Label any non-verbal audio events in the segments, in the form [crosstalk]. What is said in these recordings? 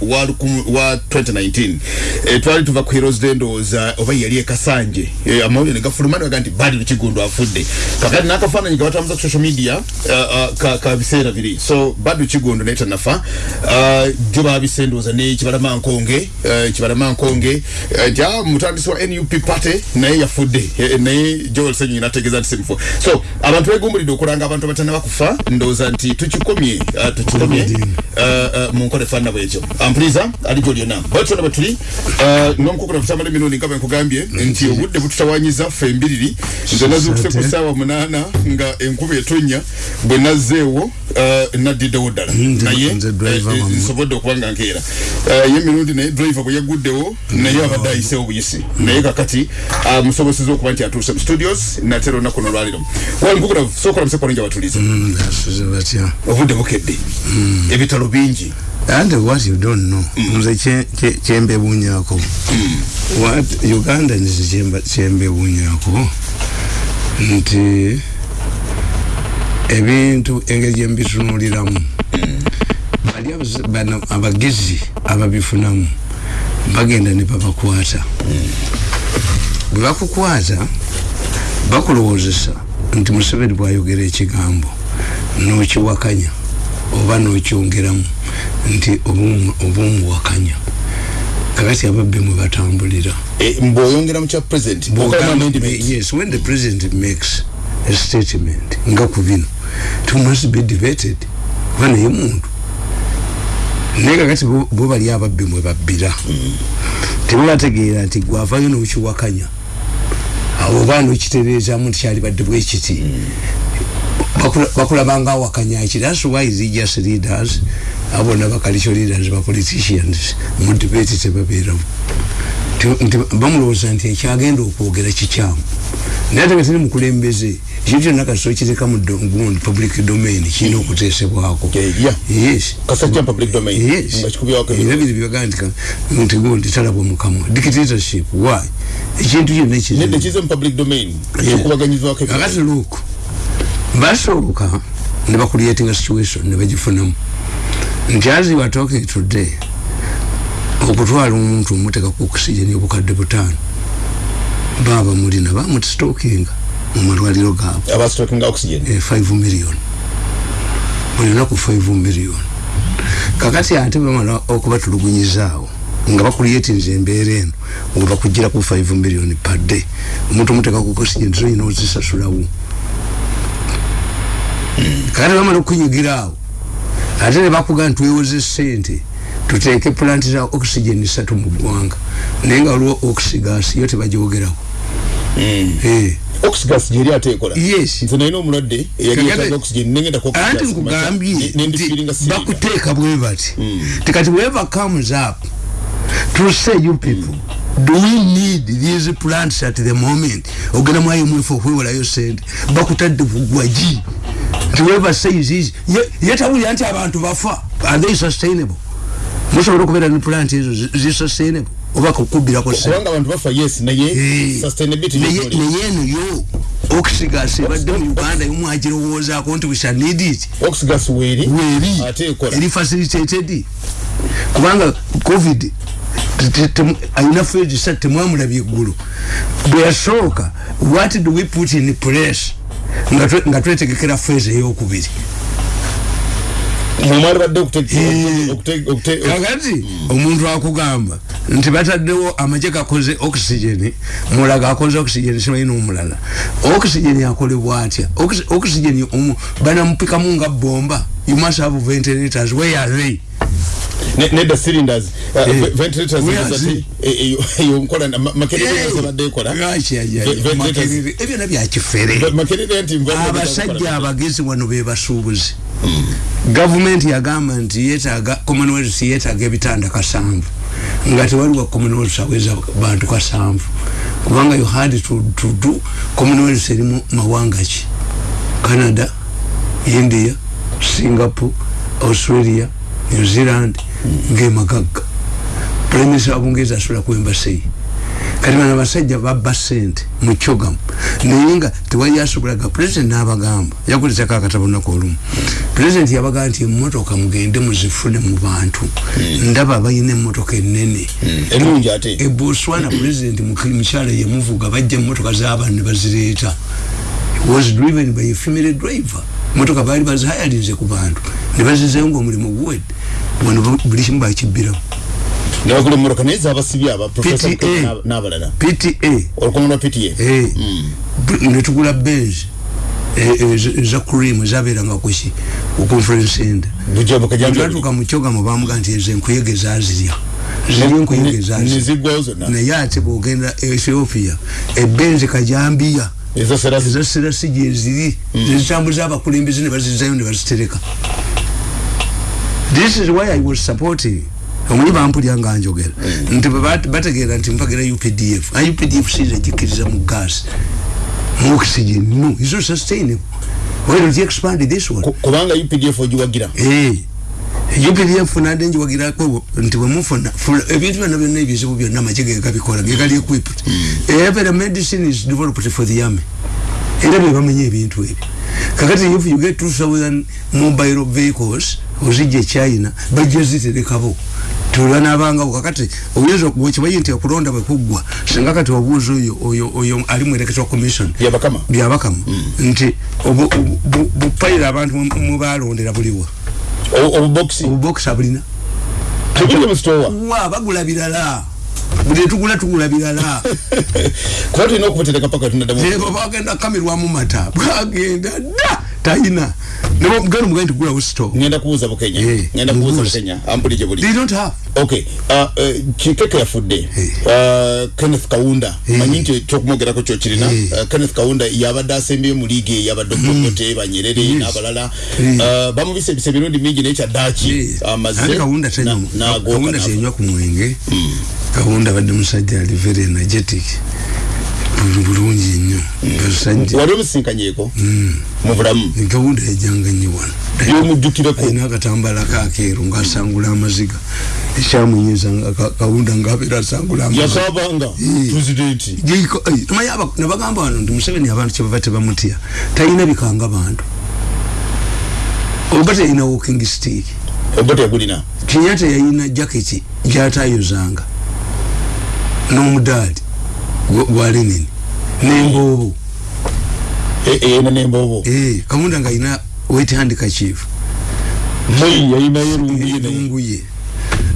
wa, wa 2019 e, twali tuva ku heroes day ndowooza oba yali ekasanje e, amawulire ne gafulumana baga nti badi lukigundu afudde. Kakati n'akafaananyi ke batambuza ku social media uh, uh, ka, ka biseera biri. So badi lukigundu naye tanafa. Uh, jo babise ndowooza ne kibalama nkonge uh, kibalama nkonge. Uh, ja mutandisi wa nup party naye yafudde. E, naye joel senyonyi nategeeza nti simufu so abantu begumbulidde okulanga abantu abatana bakufa ndowooza nti tukikomye uh, tukikomye uh, uh, mu nkola efaanana bwekyo ampuliza ali gyo lyonna bwetona bwe tuli uh, ng'omukukula kutamala emirundi nga bwe nkugambye nti obudde bututawanyiza ffe embiriri nze nazuukuse ku ssaawa munaana nga enkuba etonnya bwe nazzeewo uh, naddiddewo ddala. Naye nze driver eh, wammwe. nsobodde okuba nga nkeera. Uh, ye emirundi naye driver bwe yagguddewo naye abadde ayiseewo buyisi. Naye kakati uh, musoboseza okuba nti atuuse mu studios natera olunaku no lwaliro wankukula sookola musekwalinja batulize Mm, basuze batya? Obudde bukedde. Ebitalo bingi and what you don't know nze kye- kye- kyembebuunyako what uganda nze kyemba- kyembebuunyako nti ebintu engeri gyembitunuuliramu bali abaz- bano abagezi ababifunamu bagenda ne babakwata. Bwe bakukwata bakulowoozesa nti museveni bwayogera ekigambo nokiwakanya oba nokyongeramu nti oba omuwakanya kakati ababbi mwe batambulira. Eh, mbw'oyongera mu kya president? Yes when the president makes a statement nga ku bino it must be debated. Kuba naye muntu. Naye kakati bo bali ababbi mwe babbira. Tebabategeera nti gwavayo nokiwakanya oba nokitereezamu nti kyalibadde bwekiti Bakula- bakulabanga awakanya ki thats why religious leaders. Abona bakalicho leaders ba politicians. Mu debate tebabeeramu bamulowooza nti ekyagenda okwogera kikyamu naye ate tiri mukulembeze ekyo kyonna kasito kireka mu public domain kirina okuteesebwako. Era biri byogaa nti gundi talabwa mukamwa. Dictatorship why? Ekintu kyonna nedde kizibu kize basooka ne bakuliatinga situation ne bagifunamu. Nti as you are talking today okutwala omuntu omuteka ku oxygen obukadde butaano. Baba mulina bamustokinga mu malwaliro gaabwe. Abasitokinga oxygen? Eh, 5 million. Buli lunaku 5 million. Kakati ate bamala okubatulugunyizaawo nga bakuliyetinza embeera eno nga bakugira ku 5 million per day. Omuntu omuteka ku oxygen tolina ozisasulawo [clears throat] kakati bamala okunyigiraawo ate ne bakuga nti twewoze sente tuteeke pulanti za oxygen satu mu ggwanga naye nga waliwo oxygas yo tebagyogerawo Eh. oxygas gyeri ate ekola Yes. nze nalina omulwadde eyali Kakati- yetaaga oxygen nengenda anti nkugambye bakuteeka bwe bati. Tikati whoever comes up to say you people do we need these plants at the moment? Ogenda mu imf okwewolayo sente bakutadde bugwagi whoever says this ye- yetabulira nti abantu bafa. Are they sustainable? Musobola okubeera ne plant ezo zi- sustainable? Oba kukubirako sente? Kubanga abantu bafa yes naye Eh, sustainability yekole. naye eno yo oxygas ebadde mu uganda yomwagirowoozaako nti we shall need it. Oxygas weeri weri ate ekola. eri facilitated. Kubanga covid alina fezi sa temwamulabye eggulu. Bwe yasooka what do we put in place nga twe- nga twetegekera fezi eyokubiri. Okute- Eh. kakati omuntu akugamba nti bataddewo amagye gakoze oxygen mulaga akoze oxygen simanyi n'omulala. Oxygen akolebwa atya? Oxygen omu- banamupikamu nga bomba you must have ventilators. Where are they nedda cylinders. Uh, Eh. ve- ventilators eyo nkola makerere ekola Lwaki aja- Ve- ventilators. makerere, ebyo na byakifere makerere nti abasajja abagezi wano be basuubuzi gavumenti yagamba nti yetaaga commonwealth yetaaga ebitanda kasanvu. Nga tewaliwo commonwealth aweza bantu kasanvu. Kubanga you had to, to do commonwealth erimu mawanga ki? Canada india singapore australia new zealand ngaemagagga prime minister wa bungereza asula ku embassy kati bano abasajja babba sente mu kyogamu naye nga tewali yasobolaga pulezidenti n'abagamba yakuletako akatabo naku olumu. Pulezidenti yabagamba nti emmotoka mugende muzifune mu bantu. Ndaba balina emmotoka enene ennungi ate? E botswana pulezidenti mukyala yemuvuga bajja emmotoka z'abantu ne bazireeta was driven by a female driver. Motoka baali bazihayalinze ku bantu ne bazizeyo ngaomulimu guwedde. Wano buli kimu bakibbiramu. Nebagula emmotoka naye zabasibye aba profesa PTA. N'abalala. Pta Eh, b- netugula benz. Eza cream ezabeeranga kuki ku conference center. Bujabukajambi twatuuka mu kyogamu bamuga nti ezo enkuyege zazirya. Ziri enkuyege zazirya. naye ate bwogenda ethiopia ebenzi kajambiya ezo serasi gyeziri zezitambuza abakulembeze ne bazizayo ne bazitereka this is why i was supporting. Omuli bampulya nga njogera. Nti bwe bat- bategeera nti mpagira updf a updf sizagikiriza mu gas. Mu oxygen. No is not sustainable. Why don't you expand this one? Ku- kubanga updf ogiwagira. Eh, UPDF nade njiwagirako nti bwemufuna fula- ebintu byonna byonna ebizibu byonna amagye ge gabikola ge gali equipped every medicine is developed for the army era bye bamenya ebintu ebyo kakati if you get 2000 mobile vehicles ozijja china bajja ziterekabo tulanabangawo kakati oyinza wekimanyi nti okulonda bwekuggwa singa kati obuuza oyo oyo oyo ali mu electoral commission yabakama byabakamu nti obu- obu- bu- bupayira abantu mwe- mwe balondera buliwa obubokisi obubokisa bulina tebuli musitowa wa? Bagula birala. Buli tugula tugula birala. Kuba tulina okubutereka paka tunadamu ebo bagenda kamirwamu mata. Bwagenda da tayina nebo mugendo mugenda tugulawo store ngenda kubuuza bukenya Eh, ngenda kubuuza mubuuze. bukenya ampulije buli they don't have. Okay. Uh, uh, kikeke yafudde uh, kenneth kawunda manyi nti kyokumwogerako kyokirina Eh. uh, kenneth kawunda yabadde asembyeyo mu liigi eyabadde okote banyerere Yes. n'abalala Eh. uh, bamubisa ebisa emirundi mingi naye kyaddaki amaze andi kawunda na- tenywa n'agooka kawunda n'afa. tenywa ku mwenge kawunda badde musajja ali very energetic bulu- bulungi nnyo. Basajja wali omusinkanyeko mu bulamu? Kawunda yajjanga nnyo wano. Byomujjukireko alina akatambala kakeeru ngaasangula amaziga. Ka- kawunda ngaabeera asangula yasabanga pulezidenti nebagamba wano nti museveni abantu kyebava tebamutya. Talina bikanga bantu. Oba teyina walking stick. Oba tegulina kenyatta yayina jaketi gyatayozanga n'omudaali gwa- gwa lenini n'emboobo eyina nemboobo Eh, kawunda ngaayina wet handkerchief moi yayinayo lunguye naye lunguye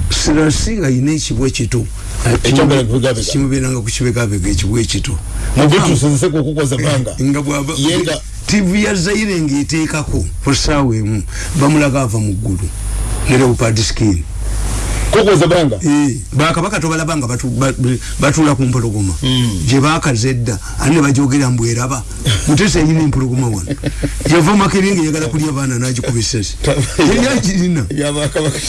sirasi ngaayina ekibwa ekito Ekyambala kubigabega. kimubeeranga ku kibegabega ekibwa ekito mubitusozeseko okukoza banga nga bwaba Yenga- tv ya zaire ngaeteekako ku ssaawa emu bamulaga ava mu ggulu. Ne leopard skin kukoza banga. Eh, bakabaka tobalaba nga batu- ba- batuula ku mpologoma. Gye bakaza edda ate ne bajogera mbweraba mutesa eyina empologoma wano. Yava makerenge yagala kulya baana nagikuba esasi. Yeyagirina yabakabaka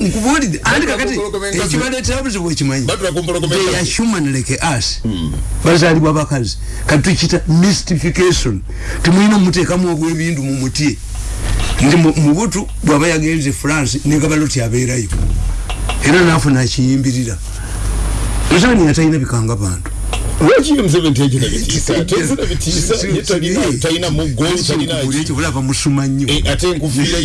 nkubuulidde andi kakati? Empologoma enkazi. ekibaleetera buzibu ekimanyi batula ku mpologoma they are human like us. Bazaalibwa bakazi. Kati tukita mystification. Temulina muteekamu obwebindu mu mutye nti mu- mubutu bwaba yagenze france negabaloti abeerayo. Era naafuna akiyimbirira museveni yatalina bikanga bantu lwaki museveni tejina bitiisa? Tezina bitiisa ye talina talina muggo talina Buli ekyo bulaba musuma nnyo. Eh, ate enkufiira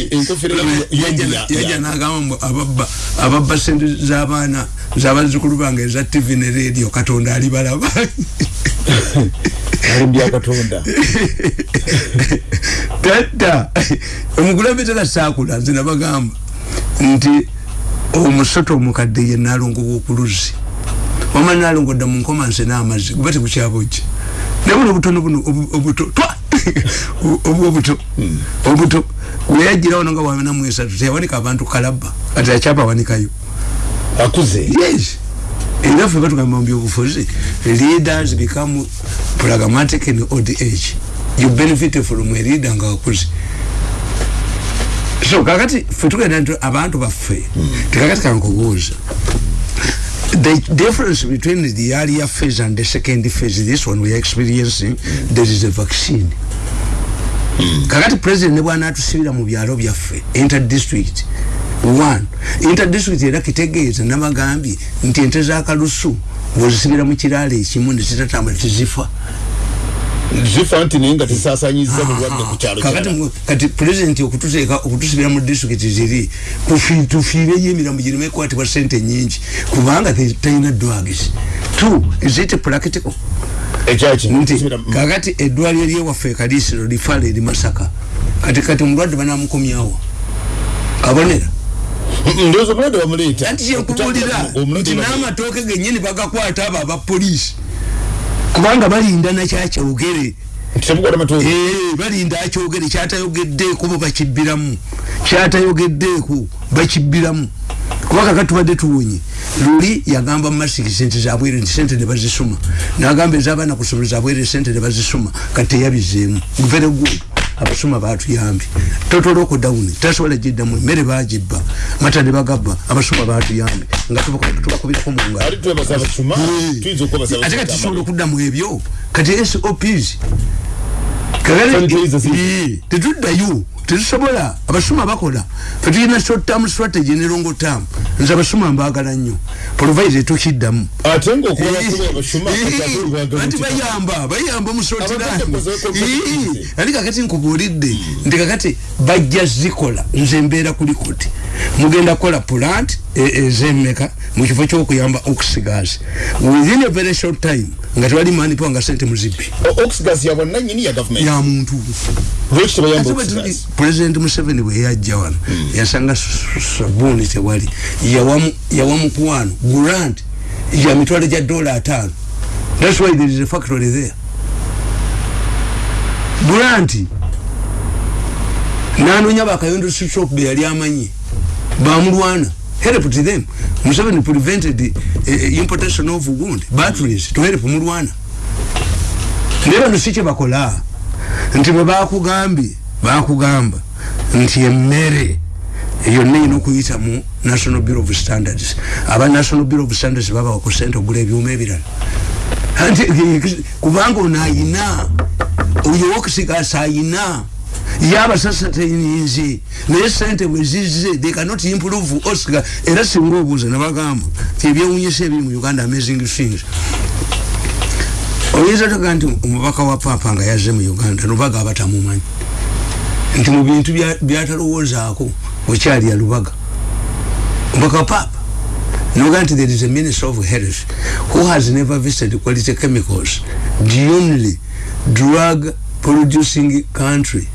yajja nagamba ababba ababba sente z'abaana z'abazzukulu bange eza tv ne radio katonda alibalaba. Ali byakatonda [laughs] tata omukulembeze tasaakula nze nabagamba nti omusoto omukadde ye nalongo wokuluzi wama nalongo dda munkomanse n'amazzi guba tekukyabojje naye buno obutono buno obu- obuto twa! [laughs] Obu obuto. Obuto. Weyajjirawo nanga wanamu esatu teyawanika abantu kalabba kati akyabawanikayo akuze? Yes. Era ffe batugamba mu byobufuzi leaders become pragmatic in old age. You benefit from a leader nga wakuze so kakati ffe tugenda nti abantu baffe tekakati kankubuuza the difference between the earlier phase and the second phase this one we are experiencing there is a vaccine. Kakati president ne bwana atusibira mu byalo byaffe interdistrict one. Interdistrict era kitegeeza nabagambye nti ente zakalusu bwozisibira mu kiraalo ekimu nezitatambula tezifa zifa nti naye nga tesasanyiza mulwadde ku kyalo kati pulezidenti okututeeka okutusibira mu disitulikiti ziri tufiireyo emirambo gireme ekwatibwa sente nyingi kubanga talina drugs. Two is it practical? Nti kakati eddwaliro lyewaffe ekaliisiro lifaala eri masaka kati kati omulwadde banamukomyawo kabonera ndowooza omulwadde bamuleeta. Anti kyenkubuulira nti n'amatooke gennyini bagakwata abo abapoliisi kubanga balinda nakyakyogere Eh, balinda akyogere kyatayogeddeeko bo bakibbiramu kyatayogeddeeko bakibbiramu kuba kaka tubadde tuwonye. Luli yagamba mumasiki nti zabwere nti sente ne bazisoma. Nagamba ez'abaana ku ssomero zabwere sente ne bazisoma. Kati teyabizeemu. Very good abasoma batuyambye total lockdown tasobola giddamu emmere bagibba mata ne bagabba abasoma batuyambye nga tuba- tubakubirako mu ngalo. Ali twebaza abasuma tuyinza okubaza ate kati tusobola okuddamu ebyo? Kati sops tetuddayo tetusobola abasuma bakola. Fetulina short term strategy ne long term. Nze abasuma mbagala nnyo. Provide tukiddamu ate anti bayamba bayamba musotirani ali kakati nkubuulidde nti kakati bajja zikola. Nze mbeera kuli koti mugenda kukola plant ezemmeka mu kifo kyokuyamba oxigasi within a very short time nga tewali manipawa nga sente muzibbi. Oxgas ya bwannanyini ya gavumenti ya muntu. President museveni bwe yajja wano yasanga s- s- sabuni tewali. Yawa mukwano grant ya mitwalo gya dola ataano. Thats why there is a factory there. Grant nanonya bakayondo shop be yali amanyi bamulwana help to them. Museveni prevented uh, uh, importation of wound batteries to help mulwana. Naye bano si kye bakola nti bwe bakugambye bakugamba nti emmere yonna erina okuyita mu national bureau of standards. Aba national bureau of standards babawa ku sente ogula ebyuma ebirala. Anti, kubanga ono ayina oyo wokusigasa ayina. Yabasasa teyininze naye sente bwe zizze they cannot improve oscar era singa obuuza nabagamba ebyewunyisa ebiri mu uganda amazing things oyinza toga nti omubaka wa papa nga yazze mu uganda lubaga abatamumanyi nti mu bintu bya- byatalowoozaako wekyali ya lubaga. Omubaka wa papa noga nti there is a minister of health who has never visited quality chemicals the only drug producing country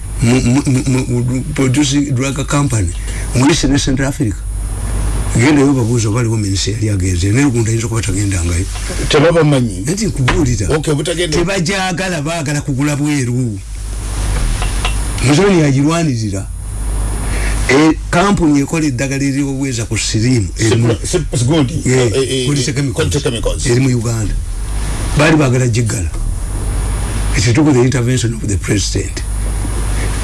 producing drug company mu east ne central africa gendayo babuuza oba aliwo minisita yali agenze naye ogunda ayinza okuba tagendangayo. Tebabamanyi? Nti nkubuulira. Tebajagala baagala kugula bweru. Museveni yagirwanirira. E, kampuni ekola eddagala eriobuweza ku sirimu erimu- eri mu uganda. Baali bagala giggala. Ekituku the intervention of the president.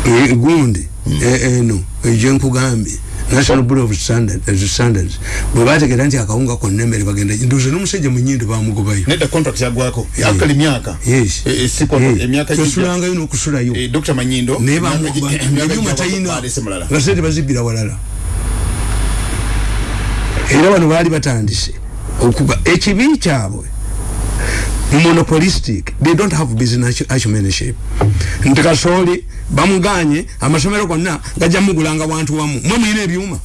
E, gundi eno egyenkugambye national bureau of standard, uh, standards. Bwe bategera nti akawunga konna emmere bagenda nduze n'omusajja mu nyindo bamugobayo. Nedda contract yagwako akali myaka yes. Eh, eh, si contract, emyaka tosulangayo n'okusulayo. Eh, dr manyindo naye emyaka gi- emyaka ebyuma gijja talina balese mulala. nga sente bazibbira walala. Era bano baali batandise okuga ekibi kyabwe monopolistic they don't have business acumenship nti kasooli bamuganye amasomero gonna gajja mugulanga wantu wamu. Mwe mwina ebyuma?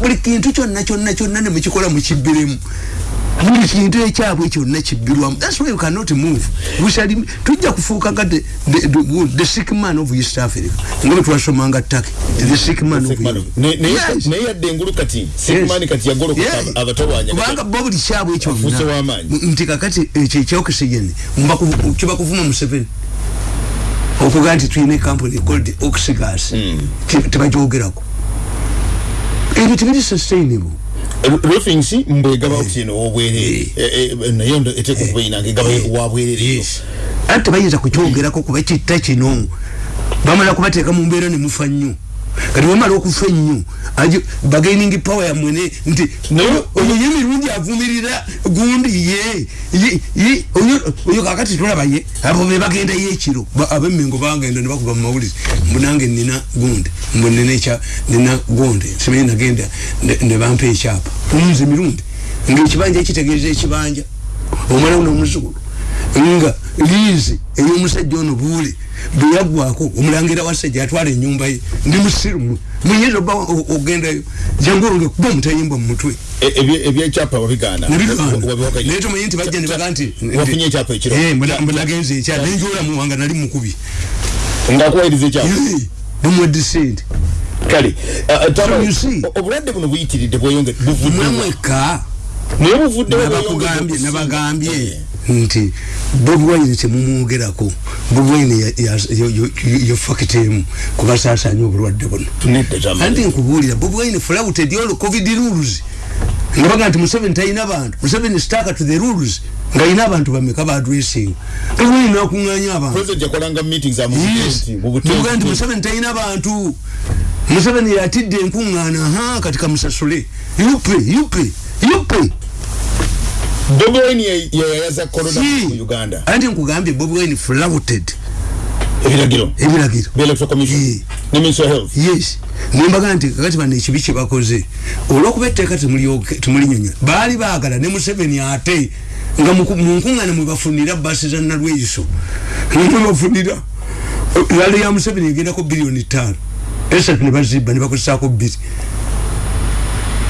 Buli- kintu kyonna kyonna kyonna nemukikola mukibbiremu buli kintu ekyabwe kyonna kibbirwamu thats why you cannot move. We shall, tujja kufuuka nga the, the, the, the sick man of east africa. Nga bwe twasomanga taki the sick man naye yadde engulu kati sikimani kati yagolokoka Yeah. abatawanya kubanga bo buli kyabwe. M- nti kakati ekyo ekyokisigeni kiba kuvuma museveni okuga nti tulina ekampuni called oxygas tebagyogerako ebyo tebiri sustainable. Refings mbwegaba oxygen owobwerere naye ndo eteeka okuba yinanga egaba wabwerere eyo anti tebayinza kukyogerako kuba kitta kino. Bamala kubateeka mu mbeera nemufa nnyo. Kati bamala okufa ennyo bagaining power yamwene nti oyo ye mirungi avumirira gundi ye oyo- kakati tolaba ye abo be bagenda ye ekiro. Ba- abemmengo bagenda ne bakuba mu mawulire mbu nange nina gundi mbu nina gundi simanyi nagenda ne- ne bampa ekyapa. Nze mirundi ngaekibanja ekitegeeza ekibanja omwana uno omuzukulu nga liizi ey'omusajja ono buule bwe yaggwako omulangira wasajja atwala ennyumba ye ndi musirumu. Muyinza oba ogendayo jangu olonge kuba omutayimbwa mu mutwe. E- ebye- ebyekyapa wabigaana naye tomanyi nti bajja ne baga nti ekiro. Eh, mbona- mbona nagenze ekyapa nenjola muwanga nali mukubi. Ngaakuwayiriza ekyapa. Nemwedde sente kale uh, uh, obulwadde buno buyitiridde bweyonge buvudde mwemweka naye buvuddewo nabakugambye nabagambye nti bobi wine temumwogerako bobi wine ya- ya- yo- yo- yo fakitemu kubasaasanya obulwadde buno anti nkubuulira bobi wine flouted all covid rules. Nga baga nti museveni talina bantu. Museveni staka to the rules ng'alina abantu bameka ba addressing bobi wine nakuŋŋanya abantu. President yakolanga meetings za mu Yes. buteesi, mu buteesi. Mubuga nti museveni talina bantu. Museveni yatidde enkuŋŋaana ha kati kamusasule. Yupe yupe yupe bobi wine ye- ye yayaza corona Si. mu uganda. Anti nkugambye bobi wine flouted. Ebiragiro. Ebiragiro. The electoral commission. Eh. ne minister of health. Yes. Nembaga nti kakati bano ekibi kyebakoze. Olwokuba etteeka temulyoke- temulinyonyola baali baagala ne museveni ate nga mu ku- mu nkuŋŋaana mwebafunira basi za nalweyiso mwebafunira lalo ya museveni egendako biliyoni ttaano. Esatu ne bazibba ne bakozesaako bbiri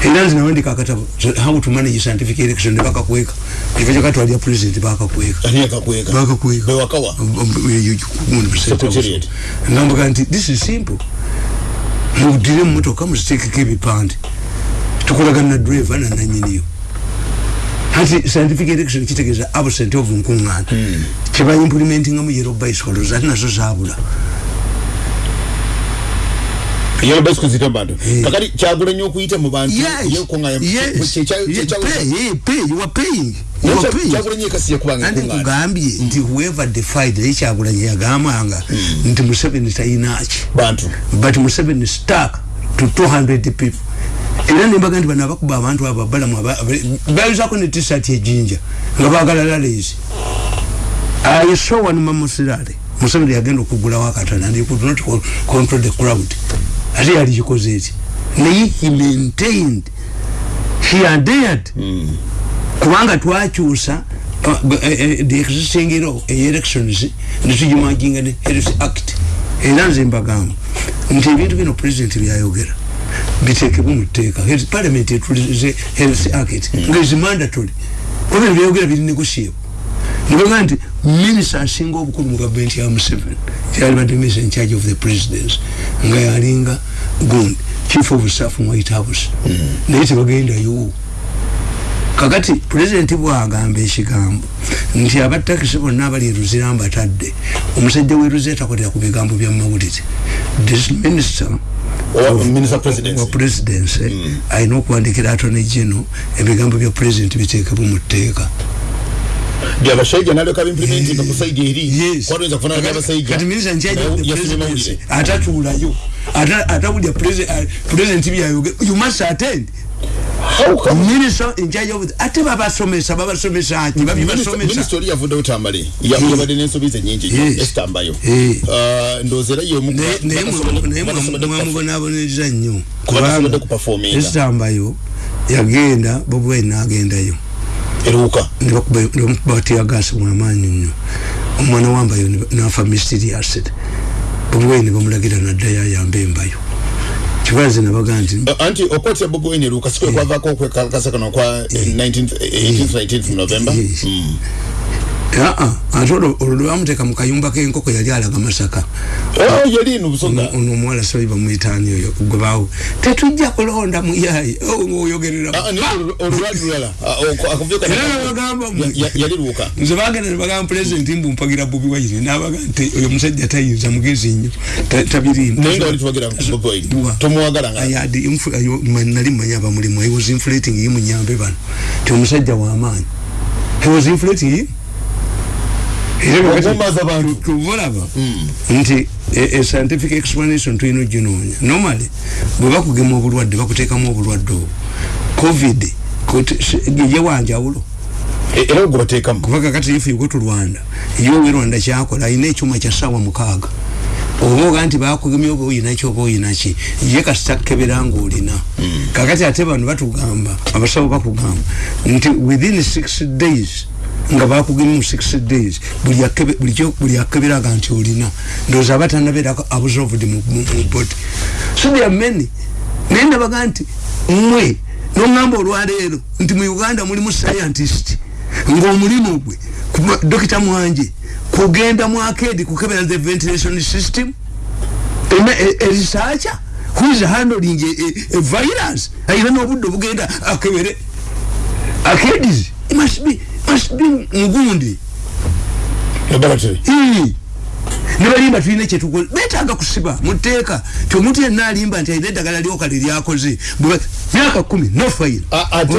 era nze nawandika akatabo how to manage scientific election ne bakakweka ekifo kyakatwalya president bakakweka ani yakakweka bakakweka bewakawa Secretariat. ngambuga nti this is simple mudire mumotoka muziteekeko ebipande tukolagana na driver na nanyiniyo anti scientific election kitegeeza absent of nkuŋŋaana kyeba implementingamu yero bicycles ate nazo zabula yero bicycle zita bantu kakati kyagula nnyo okuyita mu bantu. Yes. Yes. Yeah, pay yeah, pay you are paying. Andi enkungana nkugambye nti whoever defied naye kyagulanye yagambanga nti museveni talinaki bantu. But museveni stuck to 200 people. Era nembaga nti bano abakuba abantu abo abalamu bayuzako ne tisat ejinja nga bagala lalezi i saw one mamusirale museveni yagenda okugulawo akatana and he could not co- control the crowd ate yali kikoze eki naye he maintained. He adhered. Kubanga twakyusa uh, eh, eh, the existing law elections netugimaginga ne health act. Era nze mbagamba nti ebintu bino president byayogera bitekebwe mu tteeka. Parliament etulize health act nga is mandatory. Oba bino byayogera biri negotiable nibaga nti minisita asinga obukulu mu gavumenti ya museveni kyalibadde minisita in charge of the presidents nga yalinga gundi chief of staff mu white house. Naye tebagendayo. Kakati pulezidenti bwagamba ekigambo nti abatakisi bonna abali eruzira mbatadde omusajja weruzira takolera ku bigambo bya mawulire this minister wa presidency. presidency alina okuwandikira atone gino ebigambo bya pulezidenti biteekebwe mu tteeka byabashaija nalyoka bimplementinga ku saidi eri. Kwatoyinza kufanana byabashaija kati minisita nkyajja of the yafunye presidency mawulire atatuulayo Ata- atawulya pulezidenti byayogera you must attend. How come? minister in charge of ate babasomesa babasomesa ki babibasomesa minisita oli yavuddewo tambale Ya- Eh. yabadde n'ensobi nyingi. Nnyo Yes. esitambayo Eh. ndowooza era yemu naye naye mwamubonaaboneza nnyo Batasobodde kuperforminga. esitambayo yagenda bobwai nagendayo eruuka nebakubatiyagasi mwamaanyi nnyo. Omwana wambayo ne- nafa mysterious bobwai nebamulagira naddayo ayambe embayo. Kibaze nabaga nti anti okwotya bobi wine eruuka sikwe kwavaako okwekalakasa kano kwa 19th 18th 19th november? Yes. Mm. Aa ate olwo lwebamuteeka mu kayumba k'enkoko yali alaga masaka. Ino busoga ono omuwala sobi bamuyitaani oyo gwebawo tetujja kulonda muyayi oyogerera Ah, naye olwo- olulwali lulala Ah, oko- akavuyo kano- era nebagamba Ya- ya- yali luuka. Nze bagenda nebagamba pulezidenti mbumpagira bobi wayire nabaga nti oyo musajja tayinza mugezi nnyo ta- tabirimba naye nga wali tubagira bobi wine. Wa. tomuwagala nga I had infu- ayo- ma- nali mmanyi abamulimu. He was inflating ye munyambe bano. Ti omusajja wamaanyi he was inflating ye era kakati Okumaza bantu. tu- tubulaba nti e- e scientific explanation tulina oginoonya normally bwe bakugema obulwadde bakuteekamu obulwadde obwo. Covid kuti- si- ye wanjawulo. E- era gwe bateekamu. Kuba kakati ife yugo tulwanda ye owe rwanda kyakola alina ekyuma kya ssaawa mukaaga. Oba oga nti bakugemya oba oyinaki oba oyinaki ye kasita kebera ngaolina kakati ate bano batugamba abasawo bakugamba nti within six days nga bakugemu mu 6 days. Buli akeberaga nti olina. Ndowooza aba tanabeerako absorbed mu body. So there are many. Naye ndabaga nti mmwe noŋŋamba olwaleero nti mu uganda mulimu scientist ng'omulimu gwe dokita mwanje kugenda mu akedi kukebera the ventilation system? Ena erisacha who is handling a, a, a virus? Ayina n'obudde obugenda akebere. Akedis must be must be mugundi laboratory Ii. ne balimba tulina kyetukola. Betaaga kusiba muteeka. Ti omuntu yenna alimba nti alina eddagala lyokale lyakoze. Bwe- myaka kumi no fayiro A- ate-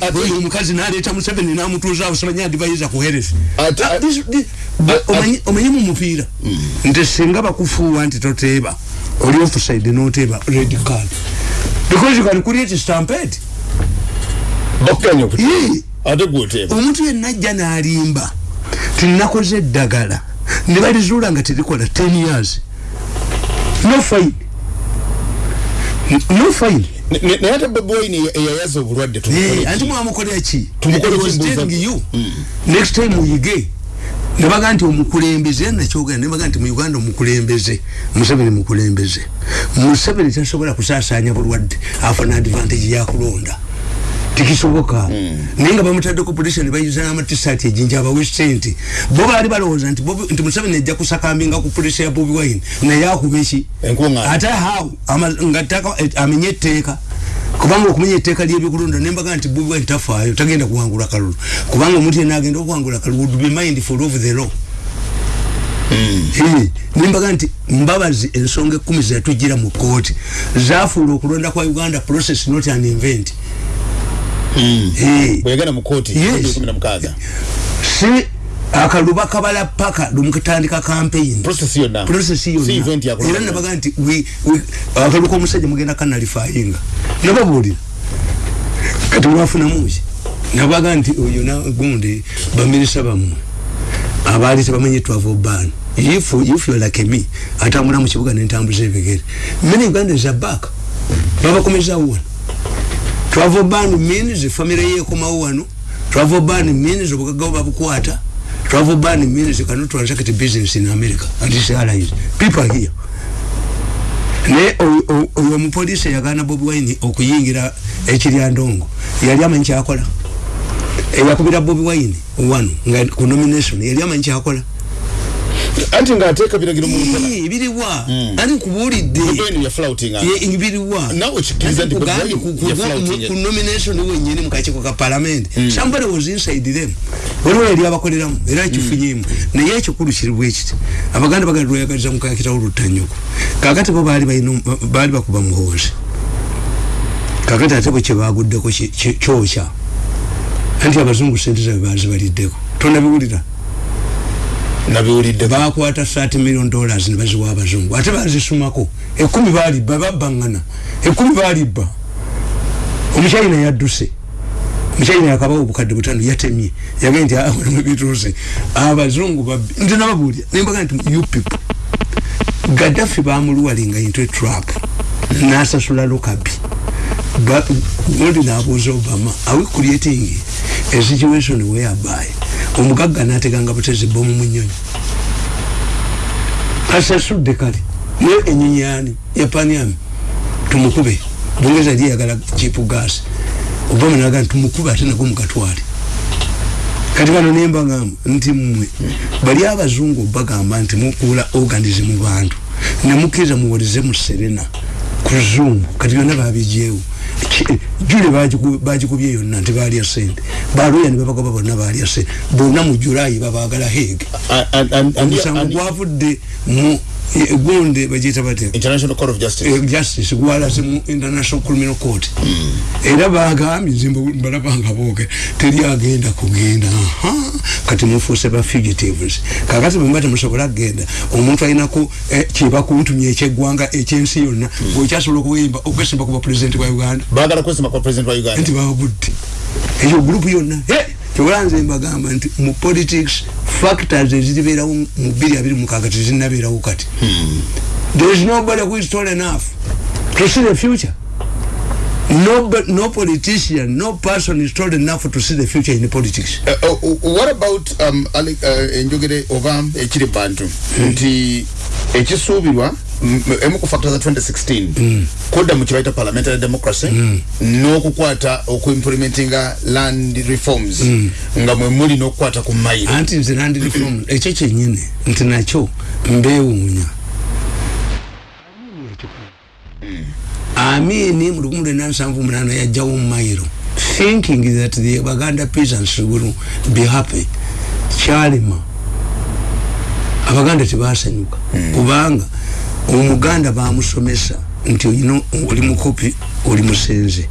ate- oyo omukazi naleeta museveni namutuuza awo simanya adivaiza ku heresi. Ate- Ah, this- this- omanyi- omanyi mu mupiira. Nti singa bakufuuwa nti toteeba oli offside noteeba red card. Because you can create stampede. Bakukanya okuti. Ii. Ate gwoteeba omuntu yenna ajja n'alimba. Tinakoze eddagala. Ne balizuula nga terikola 10 years. No fine. No fine. Ne- ne- naye ate bobi wine eyayaza obulwadde Eh, anti mwamukolera ki? You. Next time muyige nebaga nti omukulembeze nakyogera nebaga nti mu uganda omukulembeze. Museveni mukulembeze. Museveni tasobola kusaasanya bulwadde. Afuna advantage yakulonda tikisoboka. Naye nga bamutaddeko polisi nebayuza n'amatisati ejinja abawe sente. Bo baali balowooza nti Bobi- nti museveni ajja kusakambinga ku polisi ya bobi wine naye akuba eki? Enkuŋŋaana. ate haw nga ttaka eh, amenye etteeka. Kubanga okumenya etteeka ly'ebyokulonda nembaga nti bobi wine tafaayo tagenda kuwangula kalulu. Kubanga omuntu yenna agenda okuwangula kalulu would be mindful of the law. Eh, nembaga nti mbabazi ensonga ekkumi zetujira mu kooti zafuula okulonda kwa uganda process not an event bweyagenda mu kooti Yes. kumi na mukaaga. Si akaluba kabala paka lumukatandika campaign. Process yonna. Process si event yonna era yakulonda nabaga nti we- we- akaluba k'omusajja mugenda kanalifayinga nababuulira. Kati mwafunamuki nabaga nti oyo nagundi bamirisa bammwe abaali tebamenye twava ban if if you like me atambula mu kibuga nentambuza ebigere many ugandans are back. Babakomezawo wano travel ban means family ye ekomawo wano. Travel ban means obugagga babukwata. Travel ban means you cannot transact business in america. And it's allies people here. Oyo oyo omupoliisi eyagaana bobi wine okuyingira ekiryandongo. Yali amanyi kyakola eyakubira bobi wine wano nga ku nomination yali amanyi kyakola anti ng'ateeka biragiro mu nkola Ii, biriwa. Anti nkubuulidde? Bobi wine yaflouting Ye- biriwa Nawe okikkiriza nti Bobi Kugambye Wine ku- ku- yaflouting ku it. nomination wenyini mu kakiiko ka parliament. Somebody was inside them. Waliwo yali abakoleramu era kifunyemu naye ekikulu kiri bwe kiti. Abaganda bagala lweyagaliza mukakitawo lutanyuku. Kakati bo baali balina baali bakuba muhoozi kakati ate bwe kyebaguddeko ki- ki- kyokya. Anti abazungu sente zabe bazibaliddeko tonabiwulira nabiwulidde bakwata 30 million dollars ne baziwa abazungu. Ate bazisumako ekumi balibba babbangana. Ekumi balibba omukyayina yadduse mukyayina yakabawo obukadde butano yatemye. Yagee nti amulimu bituuse abazungu babbi nti nababuulira nembaga nti you people. Gaddafi bamuluwalinga into a trap nasasula lokabi gundi nabuuza obama are we creating a situation whereby omugagga nateganga butezi bomu mu nyonyi asasudde kale. Naye enyonyi yani yapaniami tumukube. Bungeza yali yagala chipu gas obama naga nti tumukube ate nago mugatwale. Kati bano nembagamba nti mmwe bali abazungu bagamba nti mukuula organism mu bantu nemukkiriza muwolize mu serena ku zoom kati byonna babigyewo Ki- jule bagiku- bagikubye yonna nti balya sente baluya ne babagoba bonna balya sente bonna mu julayi babagala hege omusango gwavudde mu gundi bagiyita batya? International court of justice. Eh, justice gwalaze mu international criminal court. Era bagambye nze mbu- mbalabanga boogera teri agenda kugenda. Kati mufuuse ba fugitives. Kakati bwemba temusobola kgenda omuntu alinaku eh, kyebakuntumya ekyeggwanga ekyensi yonna bwekyasobola okuyimba okwesimba kuba pulezidenti wa uganda. Baagala kwesima kwa president wa nti uganda babudde eyo gurupu yonna kyobola nze mbagamba nti mu politics factors eziribeerawo mu bbiri abiri mukaaga tezinabeerawo kati. There is nobody who is tall enough. To see the future. No, no politician no person is told enough to see the future in politics. Uh, uh, what about um, uh, enjogere oba ekiri bantu? Nti ekisuubirwa emu ku factor za 2016 kudda mu kibaita parliamentary democracy n'okukwata okuimplementinga land reforms. Nga mwe muli n'okukwata ku mayiro anti nze land reform ekyo kyenyini nti nakyo mbeewuunya. Amini mu lukumi lwenda nsanvu munana yajjawo mumayiro thinking that the baganda peasants will be happy. Kyalema abaganda tebasanyuka. Kubanga omuganda bamusomesa nti oyina oli mukopi oli musenze.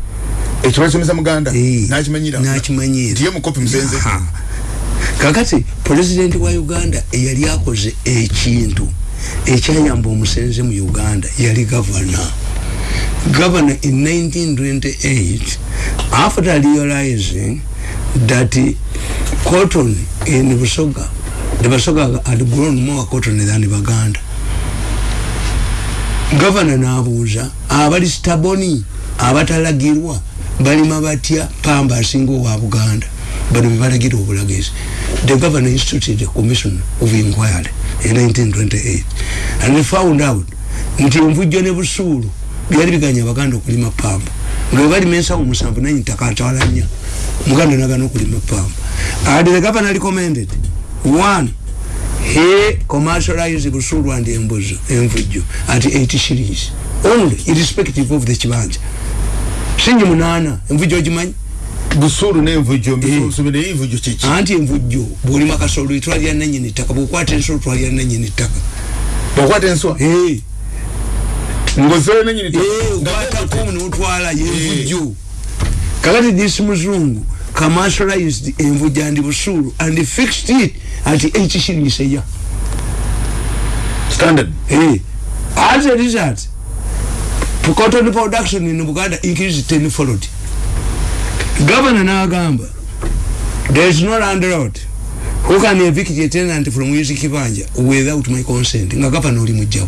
Ekyo basomesa muganda? Eh, nakimanyira. nakimanyira. nti ye mukopi musenze. Aha. kakati pulezidenti wa uganda eyali akoze ekintu ekyayamba omusenze mu uganda yali gavana. Governor in 1928 after realizing that cotton in busoga the busoga had grown more cotton than baganda gavana n'abuuza abali staboni abatalagirwa balima batya pamba asinga owa buganda? Bano bebalagira obulagezi. The governor instituted a commission of inquiry in 1928 and they found out nti envujjo ne busuulu byali biganya abaganda okulima pamba. Nga webalima ensawo musanvu naye ntaka atwala nnya muganda nagana okulima pamba. And the governor recommended one he commercialized busulu and embuzo envujjo at 80 shillings. Only irrespective of the kibanja singi munana envujjo ogimanyi busulu n'envujjo mbisuusubi naye envujjo kiki anti envujjo bwolima kasolo etwalira nanyini ttaka bwokwata ensolo twalira nanyini ttaka. Bwokwata enswa Eh, ngozoyo nenyini eh, okwatako notwala yenvujjo kakati this muzungu commercialized envujjo and busulu and fixed it at 80 shillings a year standard Hey, as a result, cotton production in Buganda increased tenfold. Governor Nagamba, there is no landlord who can evict a tenant from using Kibanja without my consent. Nga governor oli mujjawo.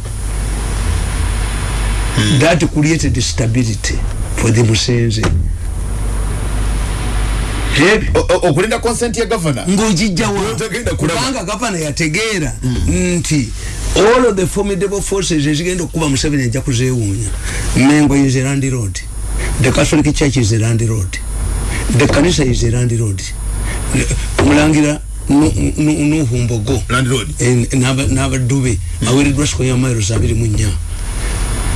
That created stability for the Musenze. Okulinda consent ya governor Togenda kulaba. kubanga gavana yategeera nti all of the formidable forces ezigenda okukuba museveni ajja kuzeewuunya. Mengo is a land road. The catholic church is a land road. The kanisa is a land road. Nu- nuhu mbogo Eh, n'aba- n'abadube aweereddwa square miles abiri mu nnya.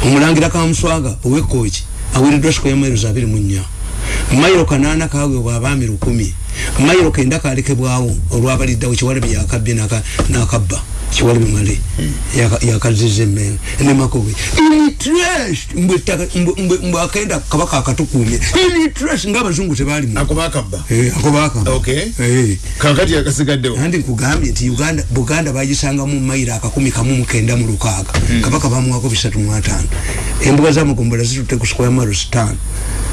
Omulangira kamuswaga owekooki aweereddwa square miles abiri mu nnya mayiro kanaana kaweebwa abaami lukumi. Mayiro kenda kalekebwawo olwabaliddawo kiwalabi yakabbye n'aka- n'akabba kiwalabi male yaka- yakaziza emmenge nemakobe interest mbwe ettaka- mbwe- mbwe- mbwe akenda kabaka akatukuumye. Interest ng'abazungu tebaalimu ako bakabba ako bakaba Okay. Eh. kakati yakasigaddewo andi nkugambye nti uganda buganda bagisangamu mayiro akakumi kamu mukenda mu lukaaga. Kabaka bamuwako bisatu mu ataano. Embuga zitutte ku square miles ttaano. Eh, eh, ta-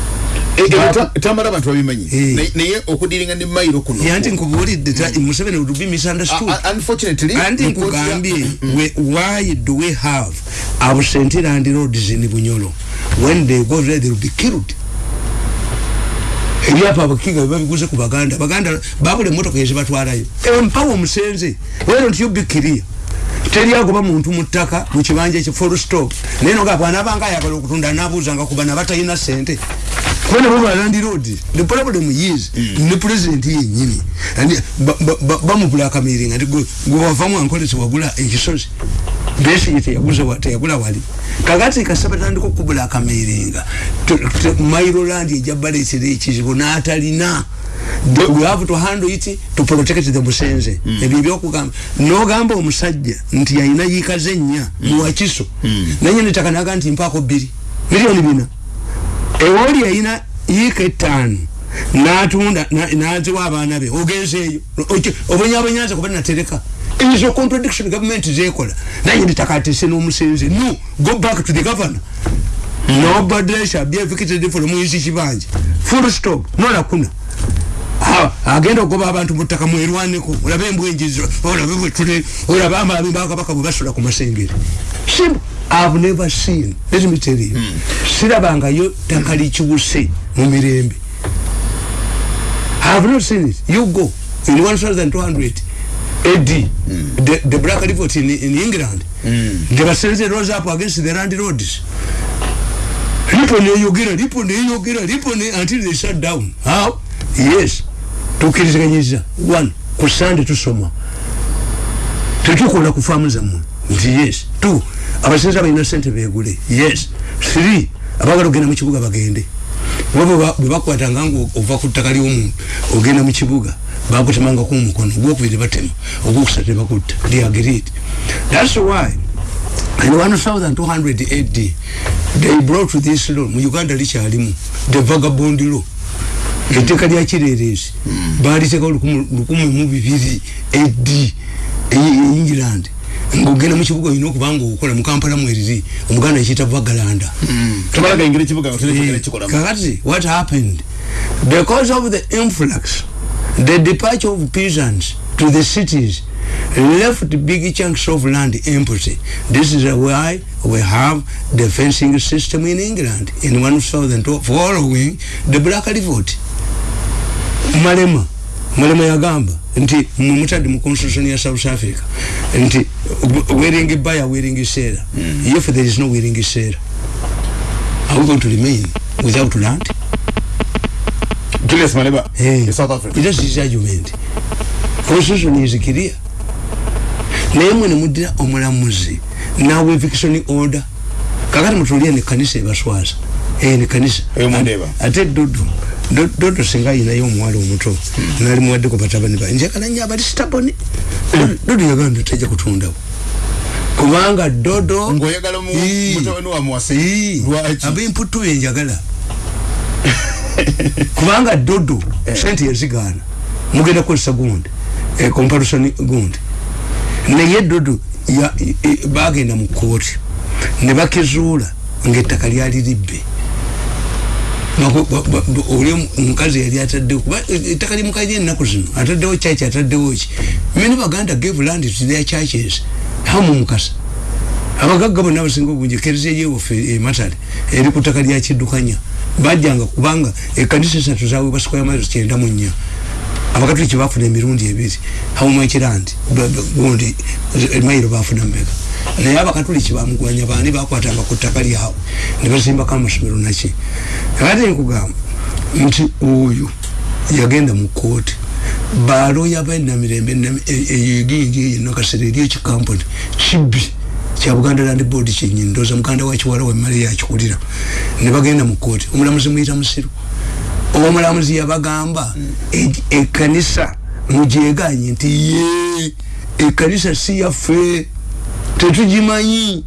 tamala abantu babimanyi. Naye- okudiringa ne mayiro kuno. Yanti nkubuulidde ta- museveni would be misunderstood anti nkugambye we- why do we have absent land roads in bunyolo when they go there they will be killed? Ebyapa abakiga bebabiguze ku baganda. Baganda babula emotoka ezibatwalayo empawa omusenze wero nti yubikiriya teri agoba muntu mu ttaka mu kibanja ekyo full stop. Naye noga bwanabanga ayagala okutunda nabuuzanga kuba nabatalina sente kubona baba land road the problem is ne president yenyini bamubulakamiringa nti gwe gwe wavamu ankolesi wagula teyaguze wa- teyagula wali. Kakati kasaba tandika okubulakamiringa mairoland ejabaleetera ekizibu n'atalina. We have to handle it to protect the musenze. Ebyo ebyokugamba nogamba omusajja nti yalina yiikaze ennya muwakiso nanyini ttaka naga nti mpaako bbiri miliyoni bina ewoli yalina yiika ettaano natunda na- naziwa abaana be ogenzeeyo. Obwenyabwenyanza kuba natereka. Izo contradiction government zekola naye nditakatese n'omusenze. No go back to the governor. Nobody shall be evicted from his kibanja full stop. Nolakuna agenda okugoba abantu mu ttaka mwerwaneko olabe embwenjizo olabe bwetule olabe amabi bakabaka bwe basula ku masengere. Simple i've never seen let me tell you sirabangayo ttaka likiwuse mu mirembe. I've not seen it. You go in 1200 AD the, the black revolt in, in England. They were sending rose up against the landlords lipo neyogera lipo neyogera lipo ne until they shut down. How? Yes tukiriziganyiza one ku sande tusoma. Tetukola ku faamu zammwe. Nti yes. Two abasinza balina sente begule yes. Three abagala ogenda mu kibuga bagende. Bwe bakwatanga nga ova ku ttaka ly'omuntu ogenda mu kibuga bakutemangako omukono ogwokubiri batema ogwokusatu bakutta they agreed that's why in 1200 AD they brought this law. Mu Uganda likyalimu. The vagabond law etteeka lya kireerezi baaliteekawo lukumi mu bibiri AD e England. Ng'ogenda mu kibuga olina okubanga okola mu kampala mweriri omuganda ekiyita vagalanda nga kakati what happened? Because of the influx the departure of peasants to the cities left big chunks of land empty. This is why we have the fencing system in england in 1000 following the black revolt malema malema yagamba nti mumutadde mu constitution ya south africa nti wearing buyer wearing seller mm. if there is no wearing seller are we going to remain without land Julius Malema Hey. in South Africa It is his argument. Constitution is clear. naye mwe nemuddira omulamuzi nawe eviction order kakati mutulie ne kanisa ebaswaza eh ne kanisa Eyo ate Do- dodo singa ayinayo omuwala omuto nali muwaddeko batabani ba njagala nnyo abali sitaboni. Dodo yagamba tajja kutundawo kubanga dodo ng'oyagala mutabani wa Mwase. Ii. Lwaki? ab'emputu yenjagala kubanga dodo sente yazigaana. Mugenda kukozesa gundi eh, comparison gundi. Naye dodo ya- eh, bagenda mu kooti ne bakizuula ngaettaka lyali libbe Bako- ba- ba- ba- oli omukazi yali ataddewo kuba ettaka limukaire ennaku zino ataddewo church ataddewo ki? Many baganda gave land to their churches. Hamu mukasa abagagga bonna abasinga obungi kereziya yewaffe ematale eri ku ttaka lya kiddukanya bajjanga kubanga ekanisa esatu zaweebwa sikweya mairo kyenda mu nnya. Abakatuliki bafuna emirundi ebiri. Hawumakirandi gundi mayiro bafuna meka naye abakatuliki bamugwanya bani bakwatanga ku ttaka lyabwe? Ne bazimbako amasomero naki? Ate nkugamba nti oyo yagenda mu kooti baloya benamirembe eyigingi eyo nakasera eri ekikampuni kibbi kya buganda land board kyenyini ndooza muganda wakiwala wemale yakikulira ne bagenda mu kooti omulamuzi muyita musiru. Omulamuzi yabagamba e- ekanisa mugyeganye nti ye ekanisa si yaffe tetugimanyi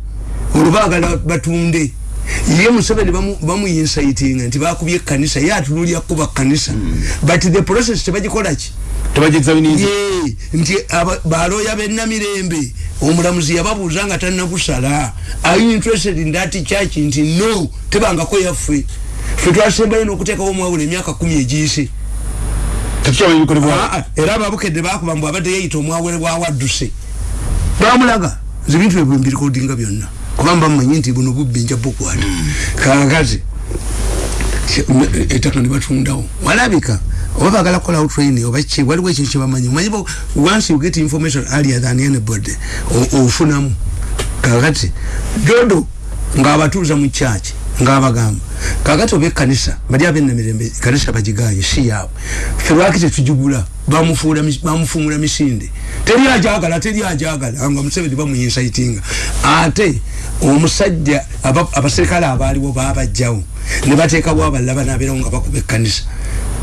olubagala batunde ye museveni bamu- bamuyinsitinga nti bakubye ekanisa ye atunulya kuba kanisa but the process tebagikolaki nti baloya benamirembe omulamuzi yababuuza nga tanakusala are you interested in that church nti no tebangako yaffe fe twasembayo n'okuteekawo omwawula emyaka kumi egiyise Ah, ah, era ababukedde bakuba mbu abadde yeyita omwawule bwawadduse bamulaga zibintu ebyo mbirikodinga byonna. Kubanga bamumanyi nti buno bubbi nja bukwata. Kakati ettaka nebatundawo walabika oba bagala kukolawo training oba ki waliwo ekintu kyebamanyi omanyi bo- once you get information earlier than anybody ofunamu. Kakati dodo ngaabatuuza mu church ngaabagamba kakati oba ekkanisa bali abenamirembe kanisa bagiganye si yaabwe. Fe lwaki tetugigula bamufuula mis- bamufuumula misinde. Teri ajagala teri ajagala. Nga museveni bamuyinsitinga ate omusajja aba- abaserikale abaaliwo babajjawo ne bateekawo abalala banabeerawo nga bakuba ekkanisa.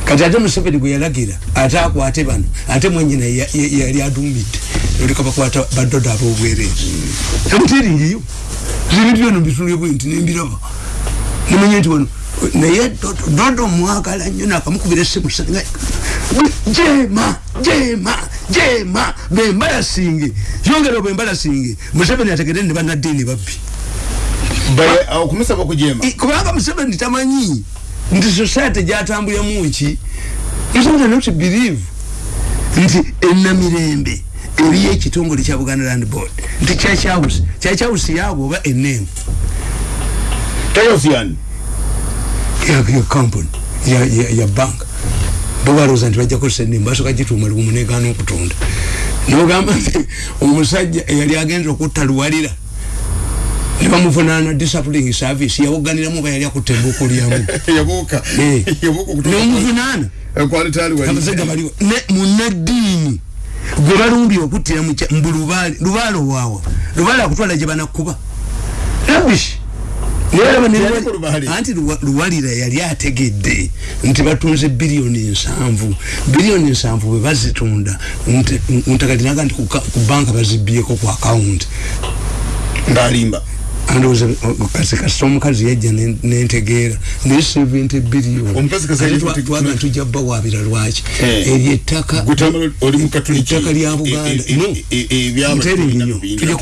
Kati ate museveni gwe yalagira ate akwate bano ate ya- yali adumidde oleka bakwata badodo ab'obwereezi emuteriiriyo ebintu byona mbitulye bwe nti nembiraba nimanye nti wano naye Dodo- mwagala nnyo nakamukubira essimu sanga jema jema jema bembalasinge yongera bwembalasinge museveni ategere ne banaddiini babbi. Okumusaba okujema kubanga museveni tamanyi nti society gyatambuliramu ki? Nsonga not believe? Nti enamirembe eriyo ekitongole kya buganda land board. Nti kyakyawusi kyakyawusi yaabo oba enemu tayosiyani ya company ya, ya, ya bank. Bobalooza nti bajja kozesa enemu basooka gituuma lugumu negaana okutunda. Nogamba nti omusajja eyali agenza okutta luwalira nebamuvunaana disciplining service yawoganiramu oba yali akutta embuuku lyamu [laughs] Eh. nomuvunaana. Ne munadiini gwe balumbye okuttira mbu lubaale lubaale owaawa lubaale akutwala gye banakuba rabish Yali ku Lubaale. Anti Luwa- luwalira yali ategedde nti batunze biliyoni nsanvu. Biliyoni nsanvu bwe bazitunda. Ntakalinaga nti ku banka bazibyeko ku akawunti ngaalimba andowooza kasi kasita omukazi yajja ne- nentegeera. Naye 70 biliyoni Omukazi kasi Ate yajja twa- kuti- twaga tujja bawabira lwaki? Eh. eryo ettaka ettaka lya buganda. E- e- e- e- ebyaba nteringi nnyo. Tujja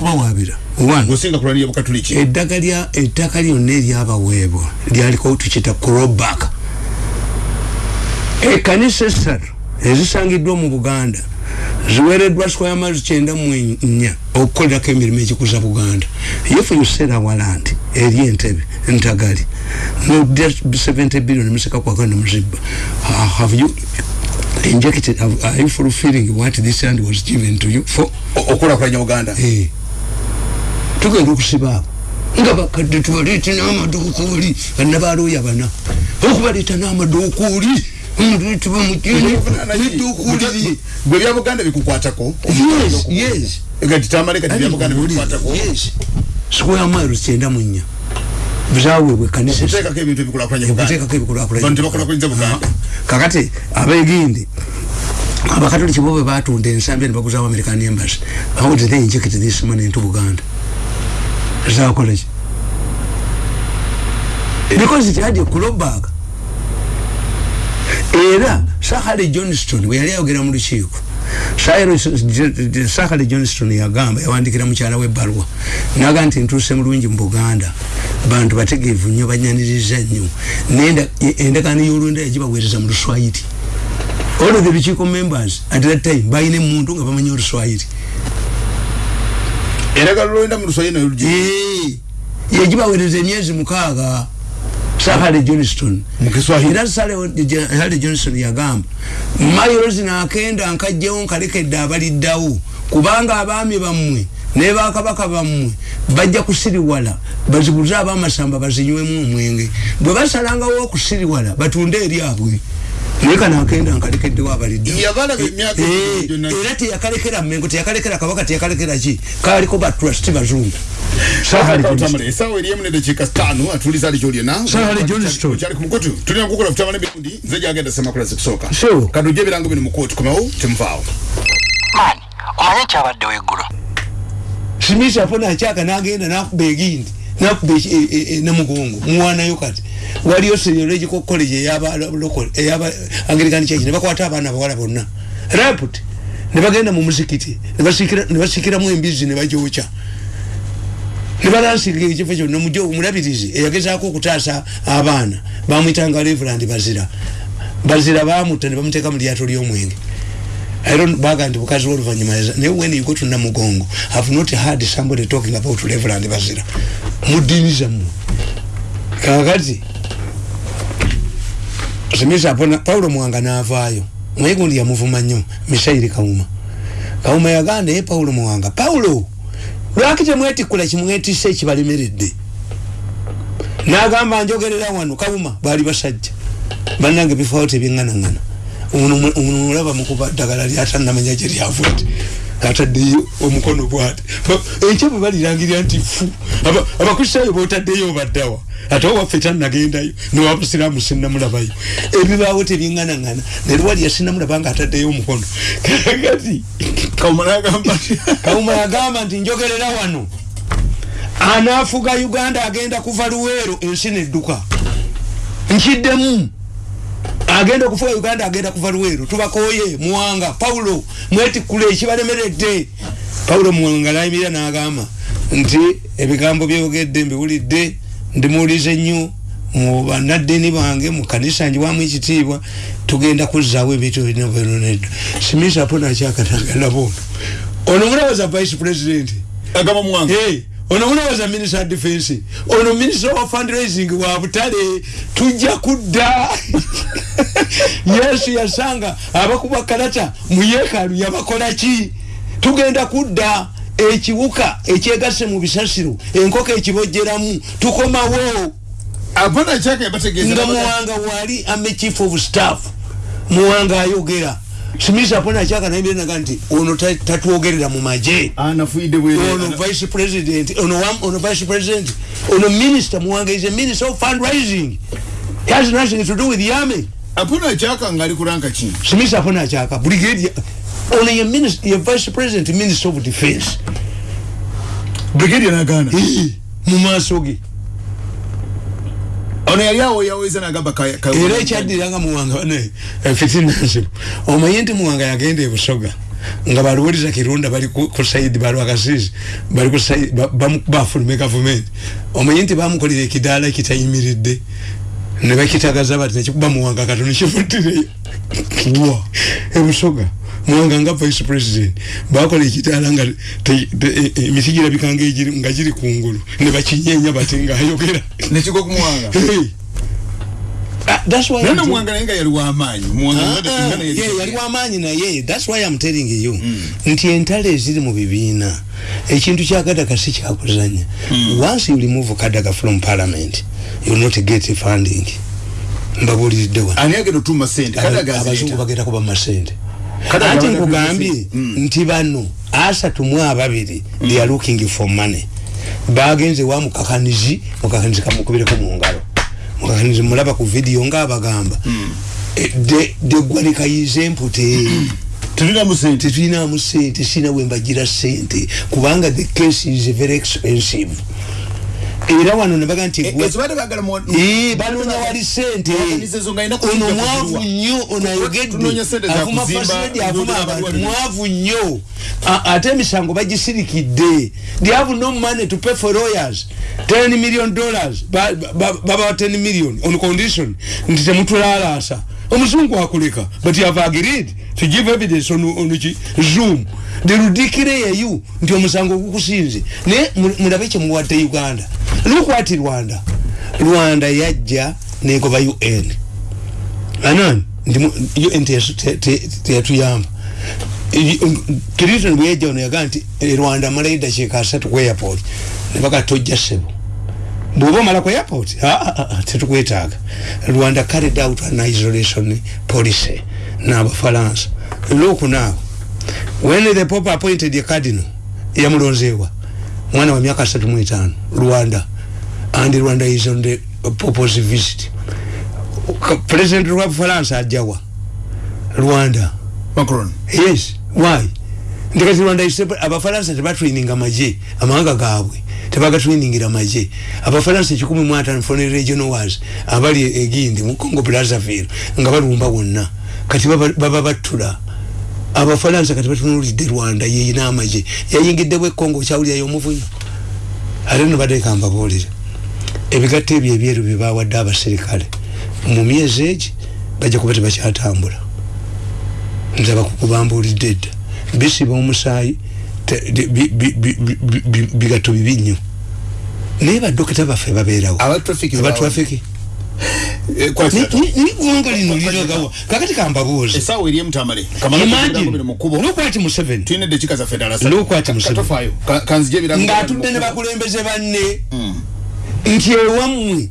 bukatuliki. Eddaka ettaka lyonna eryabaweebwa lyaliko tukita crowback. Ekanisa essatu ezisangiddwa mu buganda ziwereddwa square miles kyenda mu nnya okukolerako emirimu egikuza buganda. If you sell our land eri entebe ntagali nodda 70 billion museka kwaka nemuzibba Ah, have you injected have, are you fulfilling what this land was given to you for? Okulakulanya buganda? Eh. tugenda okusiba abo. Nga bakadde tubaleete n'amaduukuuli bannabaalooya bana. Okubaleeta n'amaduukuuli gwe bya buganda bikukwatako yes yes. Gati tamaleka ti bya buganda bikukwatako yes. Square miles kyenda mu nnya zaweebwe kanisa okuteekako ebintu ebikulakulanya buganda okuteekako ebikulakulanya Bantu tebakulakuliza buganda kakati abegindi abakatoliki bo bwe batunda ensambi nebaguzawo american embassy. How did they inject this money into buganda. Zakolaki because it had a clawback era sahale johnston bwe yali ayogera mu lukiiko. Sahale- sahale johnston yagamba yawandikira mukyala webbaluwa naga nti ntuuse mulungi mu buganda. Bantu bategeevu nnyo banyaniriza nnyo. Endagaano y'olwenda yagibaweereza mu luswayiri all the lukiiko members at that time balina emuntu nga bamanyi oluswayiri eragalo lwenda mu luswayiri nayo lugi yagibaweereza emyezi mukaaga sahale johnston mu kiswahili. Era sale johnson yagamba mayirozi nakenda nkajjawo nkalekedde abaliddawo kubanga abaami bammwe ne bakabaka bammwe bajja kusiriwala bazibuze abamasamba bazinywemu omwenge. Bwe basalangawo okusiriwala batunde eryabwe naye kanakenda nkalekeddewo abaliddawo Yabalaba emyaka Eh, era teyakalekera mmengo teyakalekera kabaka teyakalekera ki? Kaliko batrust bazungu Sahale Johnston. Tamale, esawa eri emu nedakiika sitaano atuliza ali okyali ku mukutu tulina kukola kutamala emirundi nze gyagenda semakula zikusooka kadujja ebirango bino mu kooti komawo temuvaawo mani omanye kyabaddewo eggulo simisi afuna akyaka nagenda nakuba egindi nakuba eki- e- e- e- namugongo muwanayo kati waliyo seriological college eyaba local- eyaba anglikani church. Nebakwata abaana bawala bonna. Raput nebagenda mu muzikiti. Nebasikira- nebasikiramu embizi nebajokya nebalansinga ekifo kyonna. Mujo omulabirizi eyagezaako okutaasa abaana. Bamwitanga reverand bazira. Bazira bamutta nebamuteeka mu lyato ly'omwenge. I don't baga nti bukazi w'oluvanyuma yaza naye when you go to namugongo have not heard somebody talking about reverend bazira. Mu ddiini zammwe. Kakati simisa apona paulo mwanga n'avaayo. Naye gundi yamuvuma nnyo. Misairi kawuma kawuma yagamba naye paulo mwanga. Paulo lwaki temwetikkula kimwetisse ekibalemeredde n'agamba njogerera wano kawuma baali basajja. Bannange bifaawo tebyeŋŋanaŋŋana ono ono mulaba mukuba ddagala lyatanamanya gye lyavudde ataddeyo omukono bwati. Enkya bwe balirangirira nti fu Aba- abakristaayo botaddeyo obaddawa ate owaffe tanagendayo newabasiraamu sinamulabayo ebibaawo tebyeŋŋanaŋŋana nerwali yasinamulaba nga ataddeyo omukono. Kakati kawuma nagamba kawuma yagamba nti njogerera wano. Anaafuga uganda agenda kuva luweero ensi nedduka. Nkiddemu agenda okufuga uganda agenda kuva luweero. Tubakoye muwanga. Paulo mwetikkule ekibalemeredde paulo muwanga nayimirira n'agamba nti ebigambo byogedde mbiwulidde ndimuwulize nnyo. Mu banaddini bange mu kanisa njiwamu ekitiibwa tugenda kuzzaawo ebintu birina bwenonedda simisa po nakyakatangala bono ono mulowooza vice president? Agamba muwanga ono mulowooza minister of defense ono minister of fundraising wa butale tujja kudda. [laughs] Yesu yasanga abakuba kalata mu yeekaalu yabakola ki? Tugenda kudda ekiwuka ekyegase mu bisasiro enkoko ekibojjeramu tukomawo. Apana kyaka yabategeeza nga muwanga wali ame chief of staff muwanga ayogera simisa pona kyakanaibiranaga nti ono ta- tatwogerera mu maje. Anafuide ono vice president ono wam- ono vice president ono minister muwanga is a minister of fundraising. He has nothing to do with the army apana kyaka ngaali kuranka ki simisa pona akyaka brigadier ono ye minister ye vice president minister of defense. Brigadier nagana. Hii, mu maaso ge ono yali awo yaweza nagamba era ekyaddiranga muwanga ne fitinansibu omanyi nti muwanga yagenda ebusoga nga baluwuliza kirunda bali ku saidi balwakasizi bali ku saidi bafulume gavumenti. Omanyi nti bamukolera ekidaala kitayimiridde ne bakitagaza bati nekikuba muwanga katono kivuddireyo [laughs] wa? Ebusoga muwanga nga vice president. Bakola ekidaala nga te- e- e- emiti girabika nga giri kungulu ne bakinyenya bati ngaayogera nekigwa ku muwanga Hey. Ah, that's why naye I'm nga yali wamaanyi Ah, yali wamaanyi naye. Thats why am telling you. Nti entalo eziri mu bibiina ekintu kya kadaga si kyakuzanya once you remove kadaga from parliament you will not get funding. Mbabuliridde wano. Abazungu bagenda kuba masente Nkugambye kuba masente. nti bano asatu mu ababiri they are looking for money. Bagenze wa mukakanizi mukakanizi kamukubireko mu ngalo. Mukakanizi mulaba ku vidiyo ngaabagamba Eh, de- de gwanikayize empute [clears throat] tulinamu sente. Tetulinamu sente sina wembagira sente. Kubanga the case is very expensive era wano nebaga nti bagala mu- Ee, banoonya wali sente ono mwavu nnyo ono ayogedde. avuma fasiledi avuma abantu. mwavu nnyo. Ate emisango bagisirikidde they have no money to pay for lawyers. 10 million dollars. Ba- ba- babawa 10 million on condition. Nti temutulalaasa omuzungu akuleka but you have agreed to give evidence on, on zoom. Derudikire yeyu nti omusango gukusinze naye mu- mulabe kyemuwadde uganda. Lukwati rwanda. Rwanda yajja negoba un anan ndi mu- un teyatuyamba clinton bweyajja ono yagaa nti e, rwanda amalayo dakiika asatu ku airport. Nebaga tojja sebo bwoba omala ku airport? Tetukwetaaga. Rwanda carried out an isolation policy n'abafalansa lokunaawo when the pope appointed a cardinal yamulonzeewa mwana wa myaka asatu mu etaano rwanda and rwanda is on the pope's visit. President wa bufalansa ajjawa rwanda. Macron. Yes. Why nti kati rwanda is separate- abafalansa tebatraininga maje amawanga gaabwe tebagatrainingira maje abafalansa ekikumi mu ataano foreign regional wars abali egindi mu congo brazzaville nga balumba wonna kati baba battula. Abafalansa kati batunulidde rwanda yeyina amaje yayingiddebwa ekongo okyawulirayo omuvunyo ate no bateeka mbabuulire ebigatto ebyo ebyeru byebawadde abaserikale mu myezi egi bajja kuba tebakyatambula. Nze abakukubambuulidde edda bisiba omusaayi te- de- bi- bi- bi- bi- bi- bi- bigatto bibi nnyo naye badokita baffe babeerawo. Abatrafiki Eh, niggwanga lino liragawa kakati kambabuuzi essaawa eri emutamale kamala imagine mu kkubo. lukwati museveni Lukwati Museveni. ng'atudde ne bakulembeze banne nti ewammwe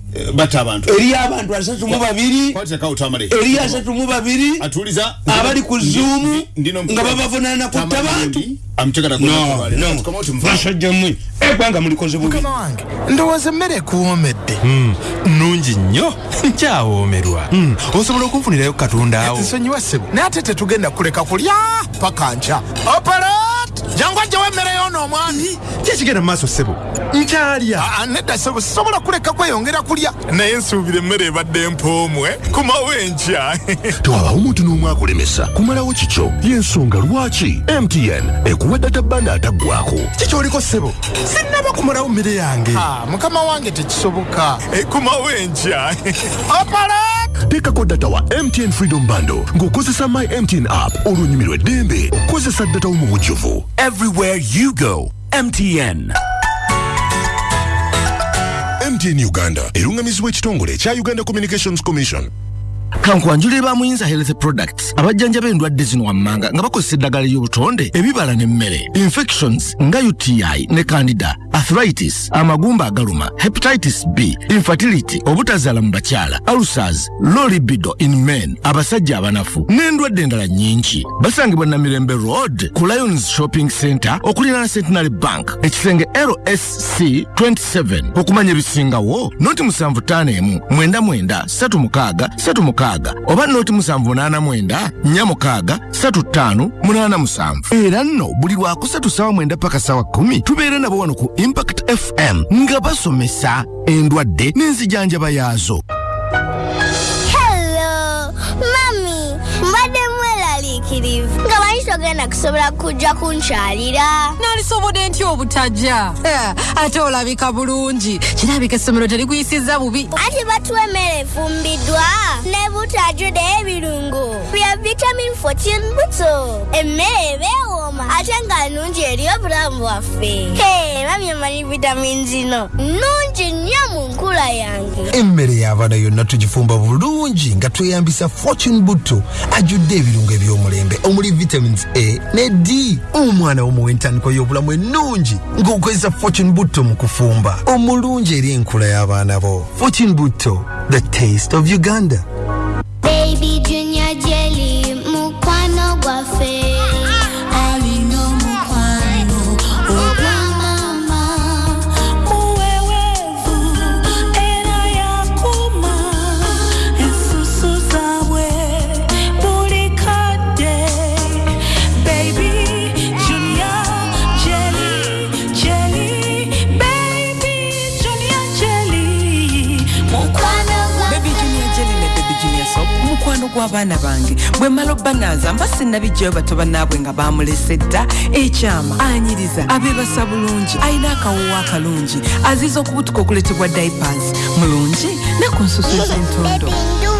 eriyo abantu. asatu mu babiri eriyo asatu mu babiri abali ku zuumu nga babavunaana kutta bantu basajja mmwe eggwanga mulikoze bubi. Ndowooza emmere ekuwoomedde nungi nnyo. [laughs] Nkyawoomerwa Mm, osobola okunfunirayo katonda awo? Nsonyiwa ssebo. Naye ate tetugenda kuleka kulya paka nkya. Operat jangu ajjawo emmere yoona omwami kyekigenda mu maaso ssebo? Nkyalya. Ah, nedda ssebo. Sisobola kuleka kweyongera kulya. Naye nsuubira emmere ebadde empoomwe kumawo enkya [laughs] tewabawo omuntu n'omwe akulemesa kumalawo kikyo? Y'ensonga lwaki? Mtn data banda ataggwako kikyoliko ssebo sinnaba kumalawo mmere yange. Mukama wange tekisoboka. Kumawo enkya opalat teekako data wa mtn freedom bando. Ng'okozesa my mtn app. Olwonyumirwa eddembe okukozesa data wo mu bujjuvu everywhere you go mtn mtn uganda. Erungamizibwa ekitongole ekya uganda communications commission kankwanjulire ba muyinza health products abajjanjaba endwadde zino wammanga nga bakozesa eddagala ly'obutonde ebibala n'emmere infections nga uti ne candida arthritis amagumba agaluma hepatitis b infertility obutazaala mu bakyala ulcers low libido in men abasajja abanafu n'endwadde endala nnyingi. Basangibwa namirembe road ku lions shopping center okuliraana centenary bank ekisenge lsc 27 okumanya ebisingawo noti 751 mwenda 36 36 oba noti 789 46 35 87 era nno buli lwakusatu sawa mwenda paka sawa 10 tubeera nabo wano ku impact fm nga basomesa endwadde n'enzijanjaba yaazo manyi togenda kusobola kujja kunkyalira. nalisobodde ntya obutajja. Ate olabika bulungi. Kirabika essomero terikuyisiza bubi. Anti batuwa emmere efumbiddwa ne butajjude ebirungo bya vitamin 14 buto. Emmere ebeewooma ate nga nnungi eri obulamu bwaffe. Hey, mami omanyi vitamin zino nnungi nnyo mu nkula yange. emmere y'abaana yonna tugifumba bulungi nga tweyambisa fortune butto ajjudde ebirungo eby'omulembe omuli vitamins a ne d. Omwana womuwa entandikwa y'obulamu ennungi ng'okozesa fortune butto mu kufumba. Omulungi eri enkula y'abaana bo. Fortune butto the taste of uganda. Baby gw'abaana bange. Bwe mmala obbanaaza mba sinnabijjayo bato bannaabwe nga baamulese dda. Ekyama anyiriza abeebasa bulungi alina akawoowo akalungi. Aziza okubutuka okuletebwa diapers mulungi ne ku nsusu z'entondo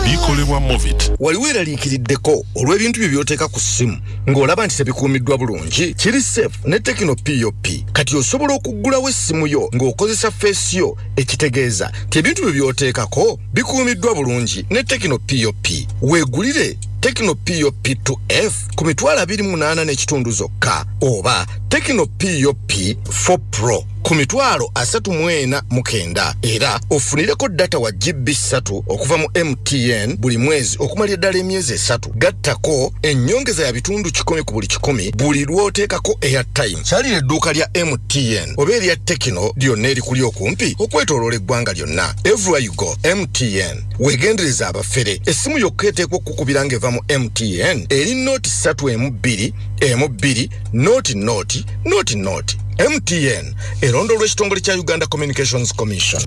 bikolebwa movit wali weeraliikiriddeko olw'ebintu bye by'oteeka ku ssimu ng'olaba nti tebikuumiddwa bulungi. Kiri safe ne tekino pop kati osobola okuggulawo essimu yo ng'okozesa feesi yo ekitegeeza. Nti ebintu bye by'oteekako bikuumiddwa bulungi ne tekino pop weegulire tekino pop 2f ku mitwalo 28 n'ekitundu zokka oba tekino pop 4 pro ku mitwalo 34 mu kenda. Era ofunireko data wa gb 3 okuva mu mtn buli mwezi okumala eddala emyezi esatu. Gattako ennyongeza ya bitundu 1 ku buli 1 buli lw'oteekako airtime kyalira edduuka lya mtn oba erya tekino lyonna erikuli okumpi okwetoloola eggwanga lyonna. Everywhere you go mtn weegendereza abafere. Essimu yokka eteekwa okukubira ng'eva mu mtn eri nooti 3 emu 2 emu 2 nooti nooti nooti nooti mtn erondolwa ekitongole kya uganda communications commission.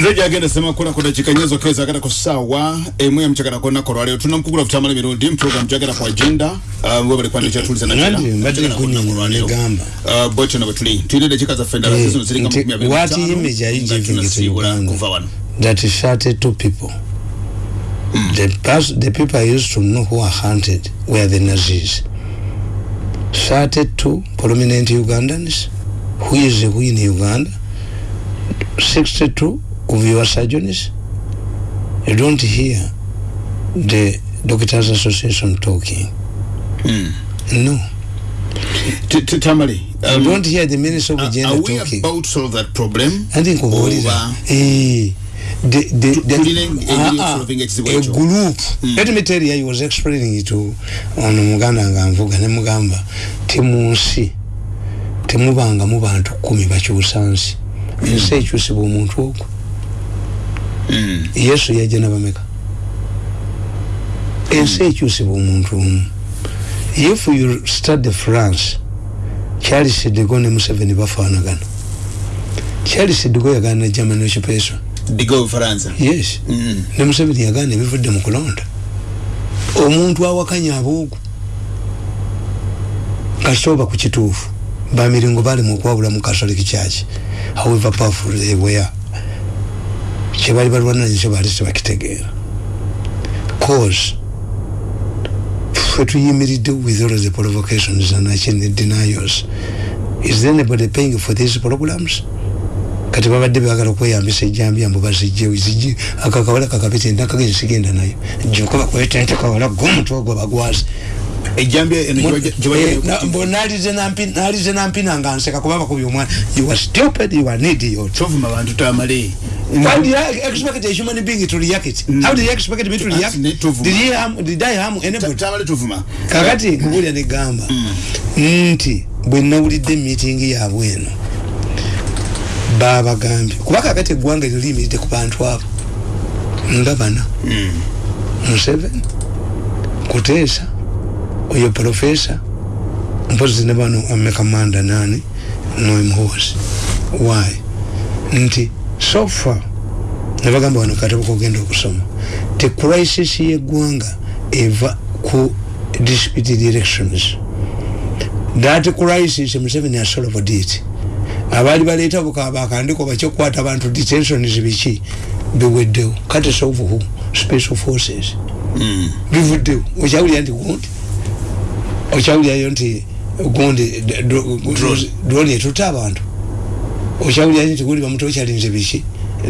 Nze gyagenda semakula ku dakiika nyezo keza agata ku ssaawa emu yamukyagala ku lunaku olwaleero tunamukugula kutamala emirundi muprogramu gyagala kwagenda we bali kwandika kyatuliza Nandi mbadde nkunyonyola negamba bwetyo na bwe tuli tulina eddakiika zaffe endala Eh, zino ziringa nti makumi abiri what na image are you ttaano, nga giving to tunasiibula Uganda? kuva wano. That shouted to people. The, pers- the people I used to know who are hunted were the Nazis. Shouted to prominent Ugandans, who is who in Uganda, 62 of your surgeons. You don't hear the Doctors Association talking. No. tamale You don't hear the Minister of Hygiene are we talking. about to solve that problem I think okuwulira Oba- Eh, engeri Ah, ah, group. Let me tell you i was explaining to ono muganda nga nvuga ne mugamba. Ti mu bantu kumi bakyusa nsi. Ensi ekyusibwa omuntu ogwo. Yesu yajja nabameka ensi ekyusibwa omuntu omu. If you study france charles digo ne museveni bafaanagana. Charles digo yagaana ne german occupation digo bufaransa. Yes. Ne museveni yagaana ebivudde mu kulonda. Omuntu awakanya aboogu kasooba ku kituufu bamiringo bali mu okwawula mu catholic church. However powerful they were kyebali balwananye kyo baali tebakitegeera cause ffe tuyimiridde with all the provocations and denials. Is anybody paying for these programs kati babadde bagala okweyambisa ejjambiya mbu bazijje zijje akakawala kakapete ndakagenzi sigenda nayo jjoka bakwete nte kawala gomutwe gwe bagwazi nalize nampina nga nseka kuba bakubya omwana. You are stupid you are an idiot. Tovuma bantu tamale. Why do you expect a human being to react? Mm. How do you expect me to react? Did, he harm, did I harm anybody? Kakati nkubulya ne gamba. Nti bwe nawulidde meeting yaabwe eno babagambye. Kuba kakati eggwanga lyo liyimiridde ku bantu abo. Nga bana. Museveni kuteesa oyo profesa mpozi ne bano amekamanda nani noemuhosi why? Nti so far nebagamba wano katabo kogenda okusoma te crisis yeggwanga eva ku disputed elections. That crisis museveni asolved it abaali baleeta bakandiko bakyokukwata abantu detentions biki? Biweddewo. Kati solve who? Special forces. Mm. bivuddewo okyawulira nti gundi? Okyawulirayo nti gundi drone. etutta abantu. Okyawulira nti gundi bamuto okyalinze biki?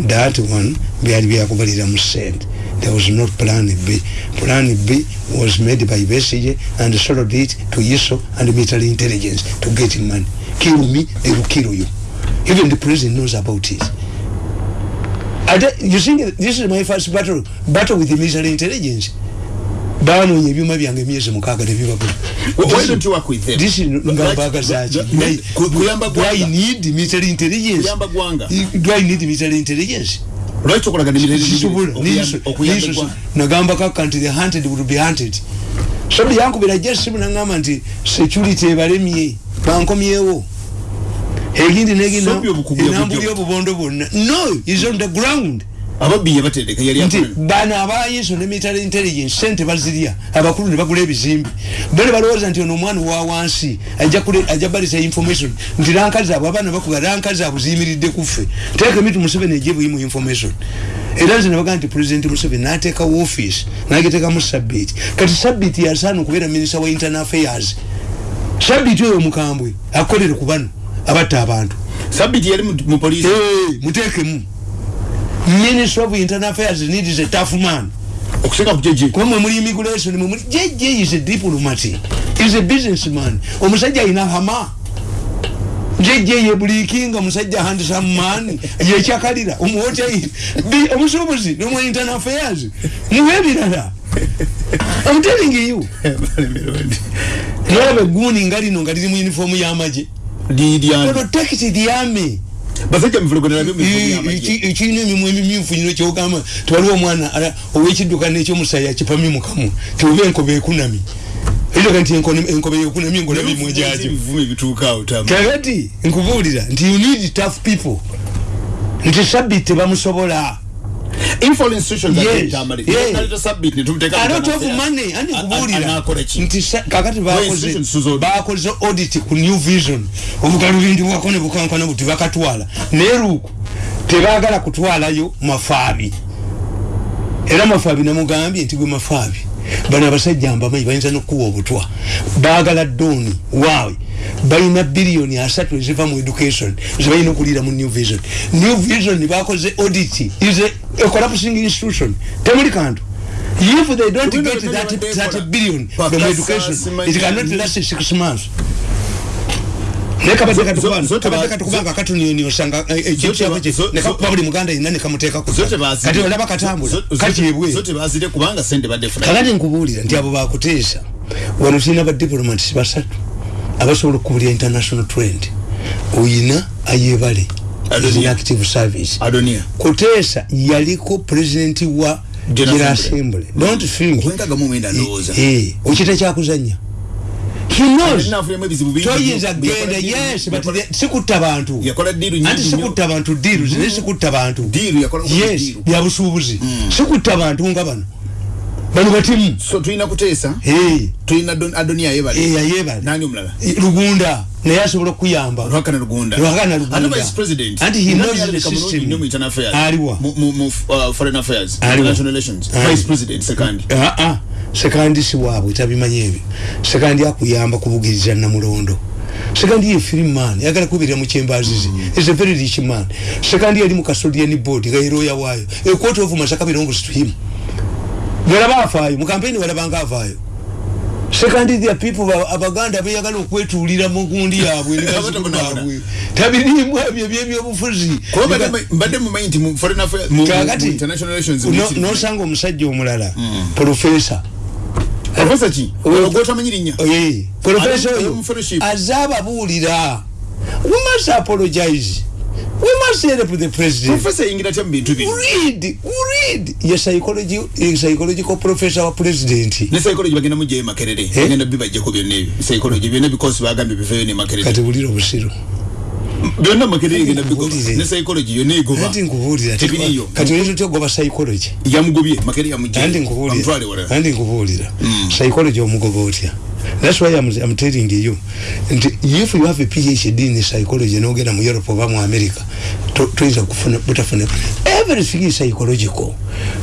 That one byali byakubalira mu sente there was not plan b. Plan b was made by besige and sold it to iso and military intelligence to get money kill me they will kill you. Even the president knows about it. You think this is my first battle battle with the military intelligence. Banonye ebyuma byange emyezi mukaaga tebibagambaaga zaki do i need military intelligence? Do i need military intelligence? Nagamba kaka nti the hunted would be hunted so byankubira jesimu nangamba nti security ebalemye bankomyewo. Egindi neginambuli obubondo bwonna. No is on the ground. Ababbi yabatereka yali nti bano abayiso ne military intelligence sente bazirya abakulu ne bagula ebizimbi bale balowooza nti ono omwana owa wansi ajja balisa information. Nti rankazi abo abaana bakuga rankazi abo ziyimiridde kuffe teeka emitu museveni ejebuyimu information era nze nebagaa nti president museveni nateekawo office nagiteekamu sabiti kati sabiti yasaana okubeera minister wa internal affairs. Sabiti oyo mukambwe akolere ku bano abatta abantu. Sabiti yali mu polisi muteekemu. Minister of internal affairs needs a tough man. Okuseka ku jeje kuba mwe muli immigration mwe muli jeje is a diplomat is a businessman. Omusajja ayina hama jeje ye bulikinga musajja handsome man yekyakalira omuhoteli omusuubuzi nomwa internal affairs muwe ebirala. I'm telling you. Nolaba egguni nga lino nga liri mu uniform y'amagye protect the army basajja muvulogonera ekirina emimwa emimyufu nyino kyogamba tiwaliwo omwana owekidduka nekyomusaya akipamye mukamu tioba enkoba ekunami eyoga nti enkoba ekunami engola mimwe gyajo. kakati nkubuulira nti you need tough people. Nti sabit tebamusobola. Kakati bakoze audit ku new vision. Obugalubindibwako ne bukankana buti bakatwala naye luuku tebagala kutwalayo mafaabi. Era mafaabi namugambye nti gwe mafaabi bano abasajja mbamanyi bayinza nokuwa obutwa. Bagala dooni waawe. Balina biliyoni asatu eziva mu education zebalina okuliira mu new vision. New vision bakoze audit is a, a collapsing institution. Temuli kantu. If they don't get that, that billion from education it cannot last six months nekabadde katukubanga katuniyosanga ekyokyabo kye nekakuba buli muganda yina nekamuteekako kati olaba katambula. katyebwekakati nkubuulira nti abo bakuteesa wano tulina badiplomats basatu abasobola okukubulya international trend. Oyina ayebale active service. Kuteesa yaliko president wa general assembly. Don't think okita kyakuzanya toyinza genda yes sikutta bantu. Anti sikutta bantu diru zine sikutta bantu. Yes byabusuubuzi sikutta bantu nga bano. Bano batimu so tulina kuteesa Eh. tulina Adon- adoniya yebale Eh, ayebale. nani omulala lugunda. Naye asobola okuyamba lwakana lugunda. Lwakana Lugunda. Anti he knows the system. mu internal affairs? Aliwa. mu, uh, foreign affairs international relations. Vice president sekandi aa sekandi si waabwe tabimanyi ebyo. Sekandi akuyamba kubugiriza namulondo. Sekandi ye free man yagala kubirira mu kyembazizi is a very rich man. Sekandi yali mu custodian board nga yeroya waayo. A court of masaka belongs to him. Walaba afaayo mu campaign walabanga avaayo sekandi the people ba- abaganda beyagala okwetuulira mu gundi yaabwe [laughs] bazzukulu baabwe. tabirimu ebyo byebyobufuzi. Kuba mbadde- mbadde mumanyi nti mu foreign affairs mu, mu, mu kakati international relations no- nosanga omusajja omulala profesa professor ki ogwotamanyi linnya Eh, profesa oyo mu fellowship. aze ababuulira we must apologize. We must help the president. Professor yingira tya mu bintu bino read read. Ye psychology ye psychological professor wa president. Ne psychology bagenda mugyayo makerere. Bagenda bibajjako byonna ebyo psychology byonna because bagambye biveyo ne makerere kati bulira obusiru byonna makerere egenda bigoba Nkubuulire. ne psychology yonna egoba anti nkubuulira tebiriyo kati oyinza otya ogoba psychology? Yamugobye makerere yamugyayo andi bamutwale nkubuulira wala. Andi nkubuulira psychology omugoba otya? That's why I'm, I'm telling you. Nti if you have a phd in psychology nogenda mu europe oba mu america to- toyinza kufuna butafuna. Everything is psychological.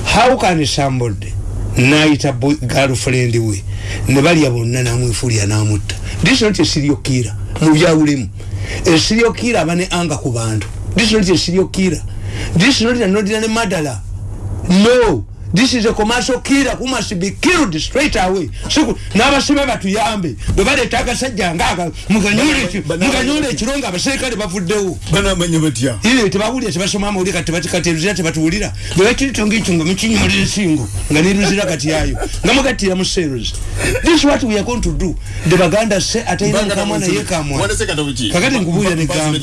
How can somebody nayita boy- girlfriend we ne balya bonna namwefulya namutta? This is not a serial killer mu byawulemu a serial killer aba ne anga ku bantu. This is not a serial killer this is not an ordinary murderer no this is a commercial killer who must be killed straight away. Siku n'abasibe batuyambe bwe baleeta agasajja ngaaga muganyule eki- muganyule ekiro nga abaserikale bavuddewo banamanya batya ire tebawulira tebasoma amawulire kati bati kati eruzira tebatuwulira bwe bakirito ngaekyo nga mukinyumula ensingo nga neruzira kati yayo. Nga mugattira mu seros this is what we are going to do. The baganda se atalina mukamwa naye kamwa kakati nkubuulira negamba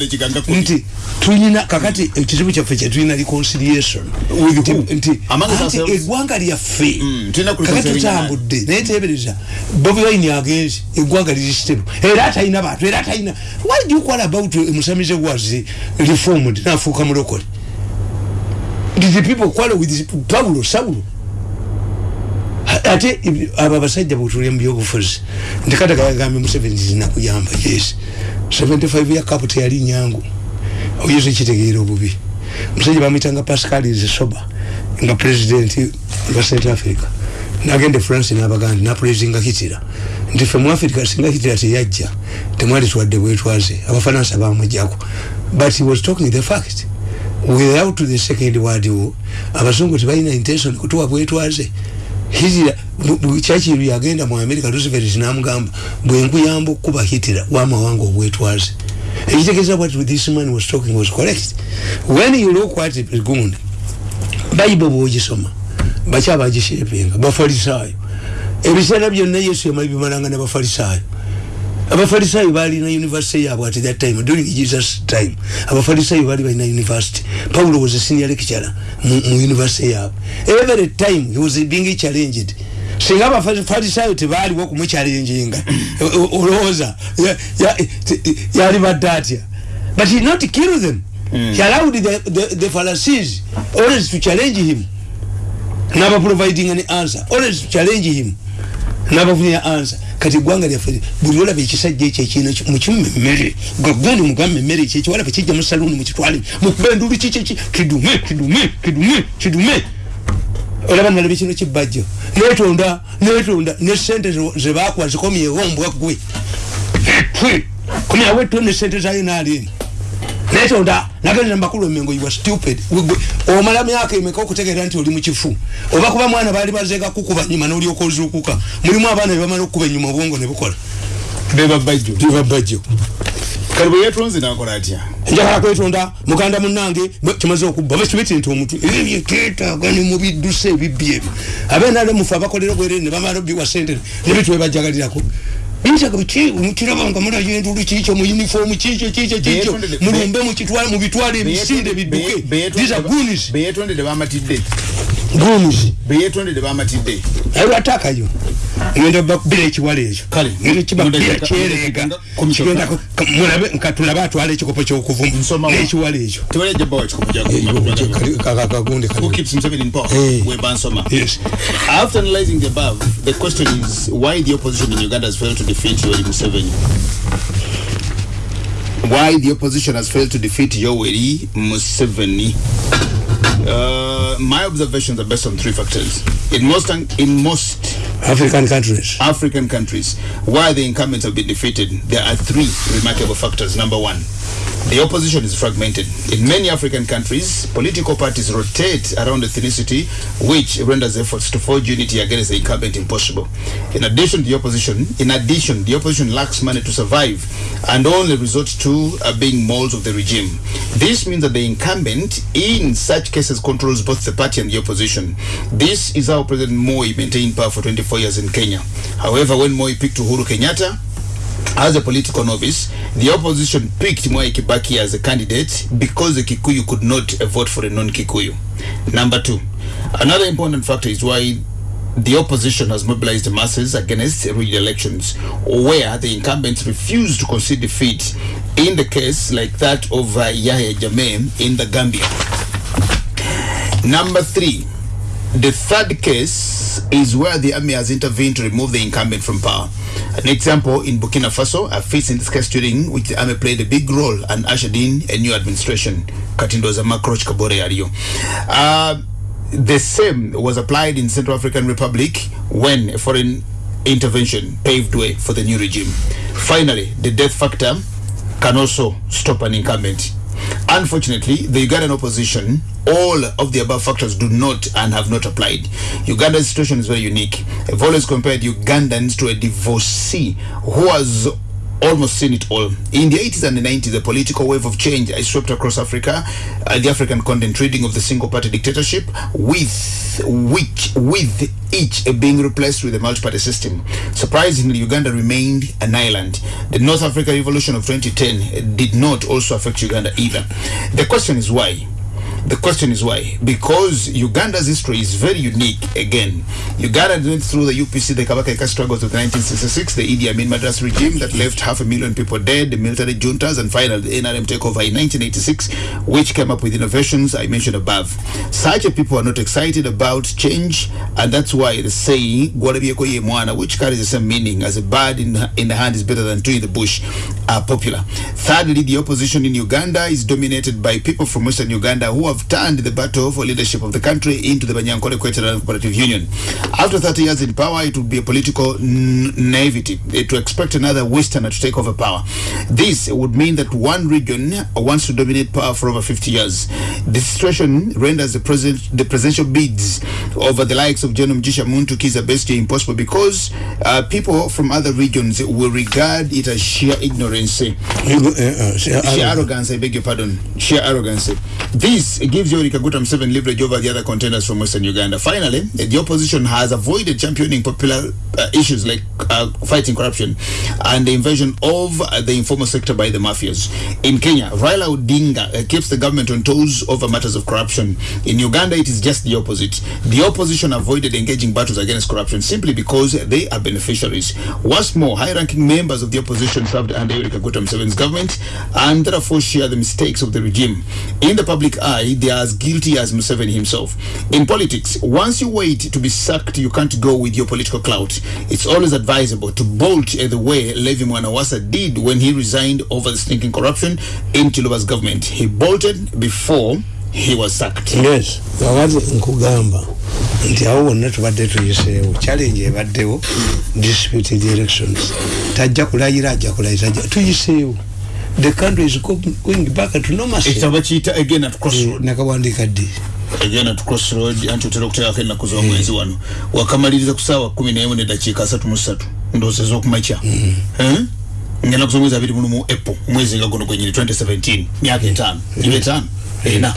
nti tulina kakati ekizibu kyaffe kyetulina reconciliation. Nti- eggwanga lyaffe. Tulina kakati kulikonservinga tutambudde. naye. Tebereza bobi wine agenzi eggwanga liri stable era atalina bantu era atalina why do you call about musamize was reformed nafuuka mulokole did the people quarrel with paulo saulo? Ate abo abasajja bwetulya mu byobufuzi ndikatagayagambye museveni zinakuyamba yes. 75 ya kapu teyali nyangu. Oyinza ekitegeera obubi musajja bamwitanga pascal zesoba nga president lwa central africa. Nagenda e france nabaganda napulezinga hitira nti fe mu africa singa hitira teyajja temwali twadde bwetwaze abafaransa bamujjako but he was talking the fact without the second world war abazungu tebalina intention kutuwa bwetwaze hitira kyakiru yagenda mu america roosevelt namugamba bwenkuyamba okukuba hitira wamawanga obwetwaze ekitegeeza what this man was talking was correct? When you look at gund bayibo bwogisoma baki bagishepinga bafalisaayo ebiseera byonna yesu yamali bimalanga nabafalisaayo abafalisaayo balina university yaabwe at that time during jesus time. Abafalisaayo bali balina university. Paulo was a senior lecturer mu, university yaabwe every time he was being challenged singa abafalisaayo tebaaliwo okumuchallenginga olowooza yali badde atya? But he not kill them. Mm. he allowed the, the, the pharisees always to challenge him. Naba providing an answer. Always to challenge him. Nabafunira answer. Kati gwanga lyaffe buli olaba ekisajja ekyo ekina mukimume emmere gagundi mugambe emmere ekyo ekyo walaba kijja mu saluuni mukitwale mukuba endulu kiki kidume kidume kidume kidume olaba nalaba kino kibajjo. Netonda netonda ne sente zebakuwa zikomyewo mbwa gwe komyawo etto ne sente zayo naalini netonda nagendera mbakulu emengo are stupid. Omala myaka emeka okutegeera nti oli mukifu oba kuba mwana baali bazeega kukuba nyuma n'olyoka ozuukuka? Mulimu abaana bebamala okukuba enyuma obwongo ne bukola. Bebabajjo kale bwe yeetonze nakola atya? Njagala kwetonda muganda munange kimaze okubba bakibete nti omuntu ebyo byeteetaaga ne mubidduse ebibbi ebyo. Abenale mufe abakolera obwerere ne bamala biwa sente nebitwebajagalirako binsaga biki mukirabanga mulayo endulu kikyo mu uniform kikyo kikyo kikyo mulumbe mukitwale mubitwale emisinde bidduke. these are goonies. beyetondere bamatidde. Gunzi beyetondere bamatidde. Alwatakayo ngenda bakubira ekiwala ekyo. Kale, ngenda kibakubira mundeka- kyereega mundeka- komishoka. kigenda ku- ka- mulabe nka tulabe atwala ekikopo kyokuvuma Nsoma wa. n'ekiwala ekyo. Tewali jabba wakikopo kakagundi Who keeps Museveni in power? Hey. Webansoma. Yes. After analyzing the above, the question is why the opposition in Uganda has failed to defeat Yoweri Museveni. Why the opposition has failed to defeat Yoweri Museveni. Uh, my observations are based on three factors. In most in most african countries African countries where the incumbents have been defeated, there are three remarkable factors. Number one, the opposition is fragmented. In many African countries, political parties rotate around ethnicity, which renders efforts to forge unity against the incumbent impossible. In addition, the opposition, in addition, the opposition lacks money to survive and only resorts to uh, being molds of the regime. This means that the incumbent, in such cases, controls both the party and the opposition. This is how President Moi maintained power for 24 years in Kenya. However, when Moi picked Uhuru Kenyatta, as a political novice, the opposition picked Mwai Kibaki as a candidate because the Kikuyu could not vote for a non-Kikuyu. Number two, another important factor is why the opposition has mobilized the masses against re-elections, where the incumbents refused to concede defeat in the case like that of uh, Yahya Jammeh in the Gambia. Number three, the third case is where the army has intervened to remove the incumbent from power. An example in Burkina Faso, a feat in this case during which the army played a big role and ushered in a new administration. Katindoza Makroch Kabore Ario. Uh, the same was applied in Central African Republic when a foreign intervention paved way for the new regime. Finally, the death factor can also stop an incumbent. Unfortunately, the Ugandan opposition, all of the above factors do not and have not applied. Uganda's situation is very unique. I've always compared Ugandans to a divorcee who has almost seen it all. In the 80s and the 90s, the political wave of change swept across Africa, uh, the African continent, reading of the single-party dictatorship, with which with each being replaced with a multi-party system. Surprisingly, Uganda remained an island. The North Africa revolution of 2010 did not also affect Uganda either. The question is why? The question is why? Because Uganda's history is very unique again. Uganda went through the UPC, the Kabaka struggles of 1966, the Idi Amin Madras regime that left half a million people dead, the military juntas, and finally the NRM takeover in 1986, which came up with innovations I mentioned above. Such people are not excited about change, and that's why the saying, "Gwarabieko ye mwana," which carries the same meaning as a bird in, in the hand is better than two in the bush, are popular. Thirdly, the opposition in Uganda is dominated by people from Western Uganda who have turned the battle for leadership of the country into the Banyankole Queteran Cooperative Union. After 30 years in power, it would be a political naivety eh, to expect another Westerner to take over power. This would mean that one region wants to dominate power for over 50 years. This situation renders the, president, the presidential bids over the likes of General Mjisha Muntu Kiza Bestia impossible because uh, people from other regions will regard it as sheer ignorance. sheer arrogance, I beg your pardon. Sheer arrogance. This gives Yoweri Kaguta Museveni leverage over the other contenders from Western Uganda. Finally, the opposition has avoided championing popular uh, issues like uh, fighting corruption and the invasion of uh, the informal sector by the mafias. In Kenya, Raila Odinga uh, keeps the government on toes over matters of corruption. In Uganda, it is just the opposite. The opposition avoided engaging battles against corruption simply because they are beneficiaries. What's more, high-ranking members of the opposition served under Yoweri Kaguta Museveni's government and therefore share the mistakes of the regime. In the public eye, they are as guilty as Museveni himself. In politics, once you wait to be sacked, you can't go with your political clout. It's always advisable to bolt uh, the way Levi Mwanawasa did when he resigned over the stinking corruption in Chiluba's government. He bolted before he was sacked. yes kakati nkugamba nti awo wonna tubadde tuyiseewo challenge ebaddewo disputed elections tajja kulayira ajja kulayira tuyiseewo the country is go- going back to normalcy. Ekitabo kiyita again at crossroad. Nakawandiika ddi? Again at crossroad anti otera okuteekako ennaku z'omwezi wano. Wakamaliriza ku saawa kumi n'emu neddakiika asatu mu ssatu ndowooza ez'okumakya Eh? ngaennaku z'omwezi abiri mulumu apple omwezi nga guno gwenyini 2017 myaka etaano. giba etaano ena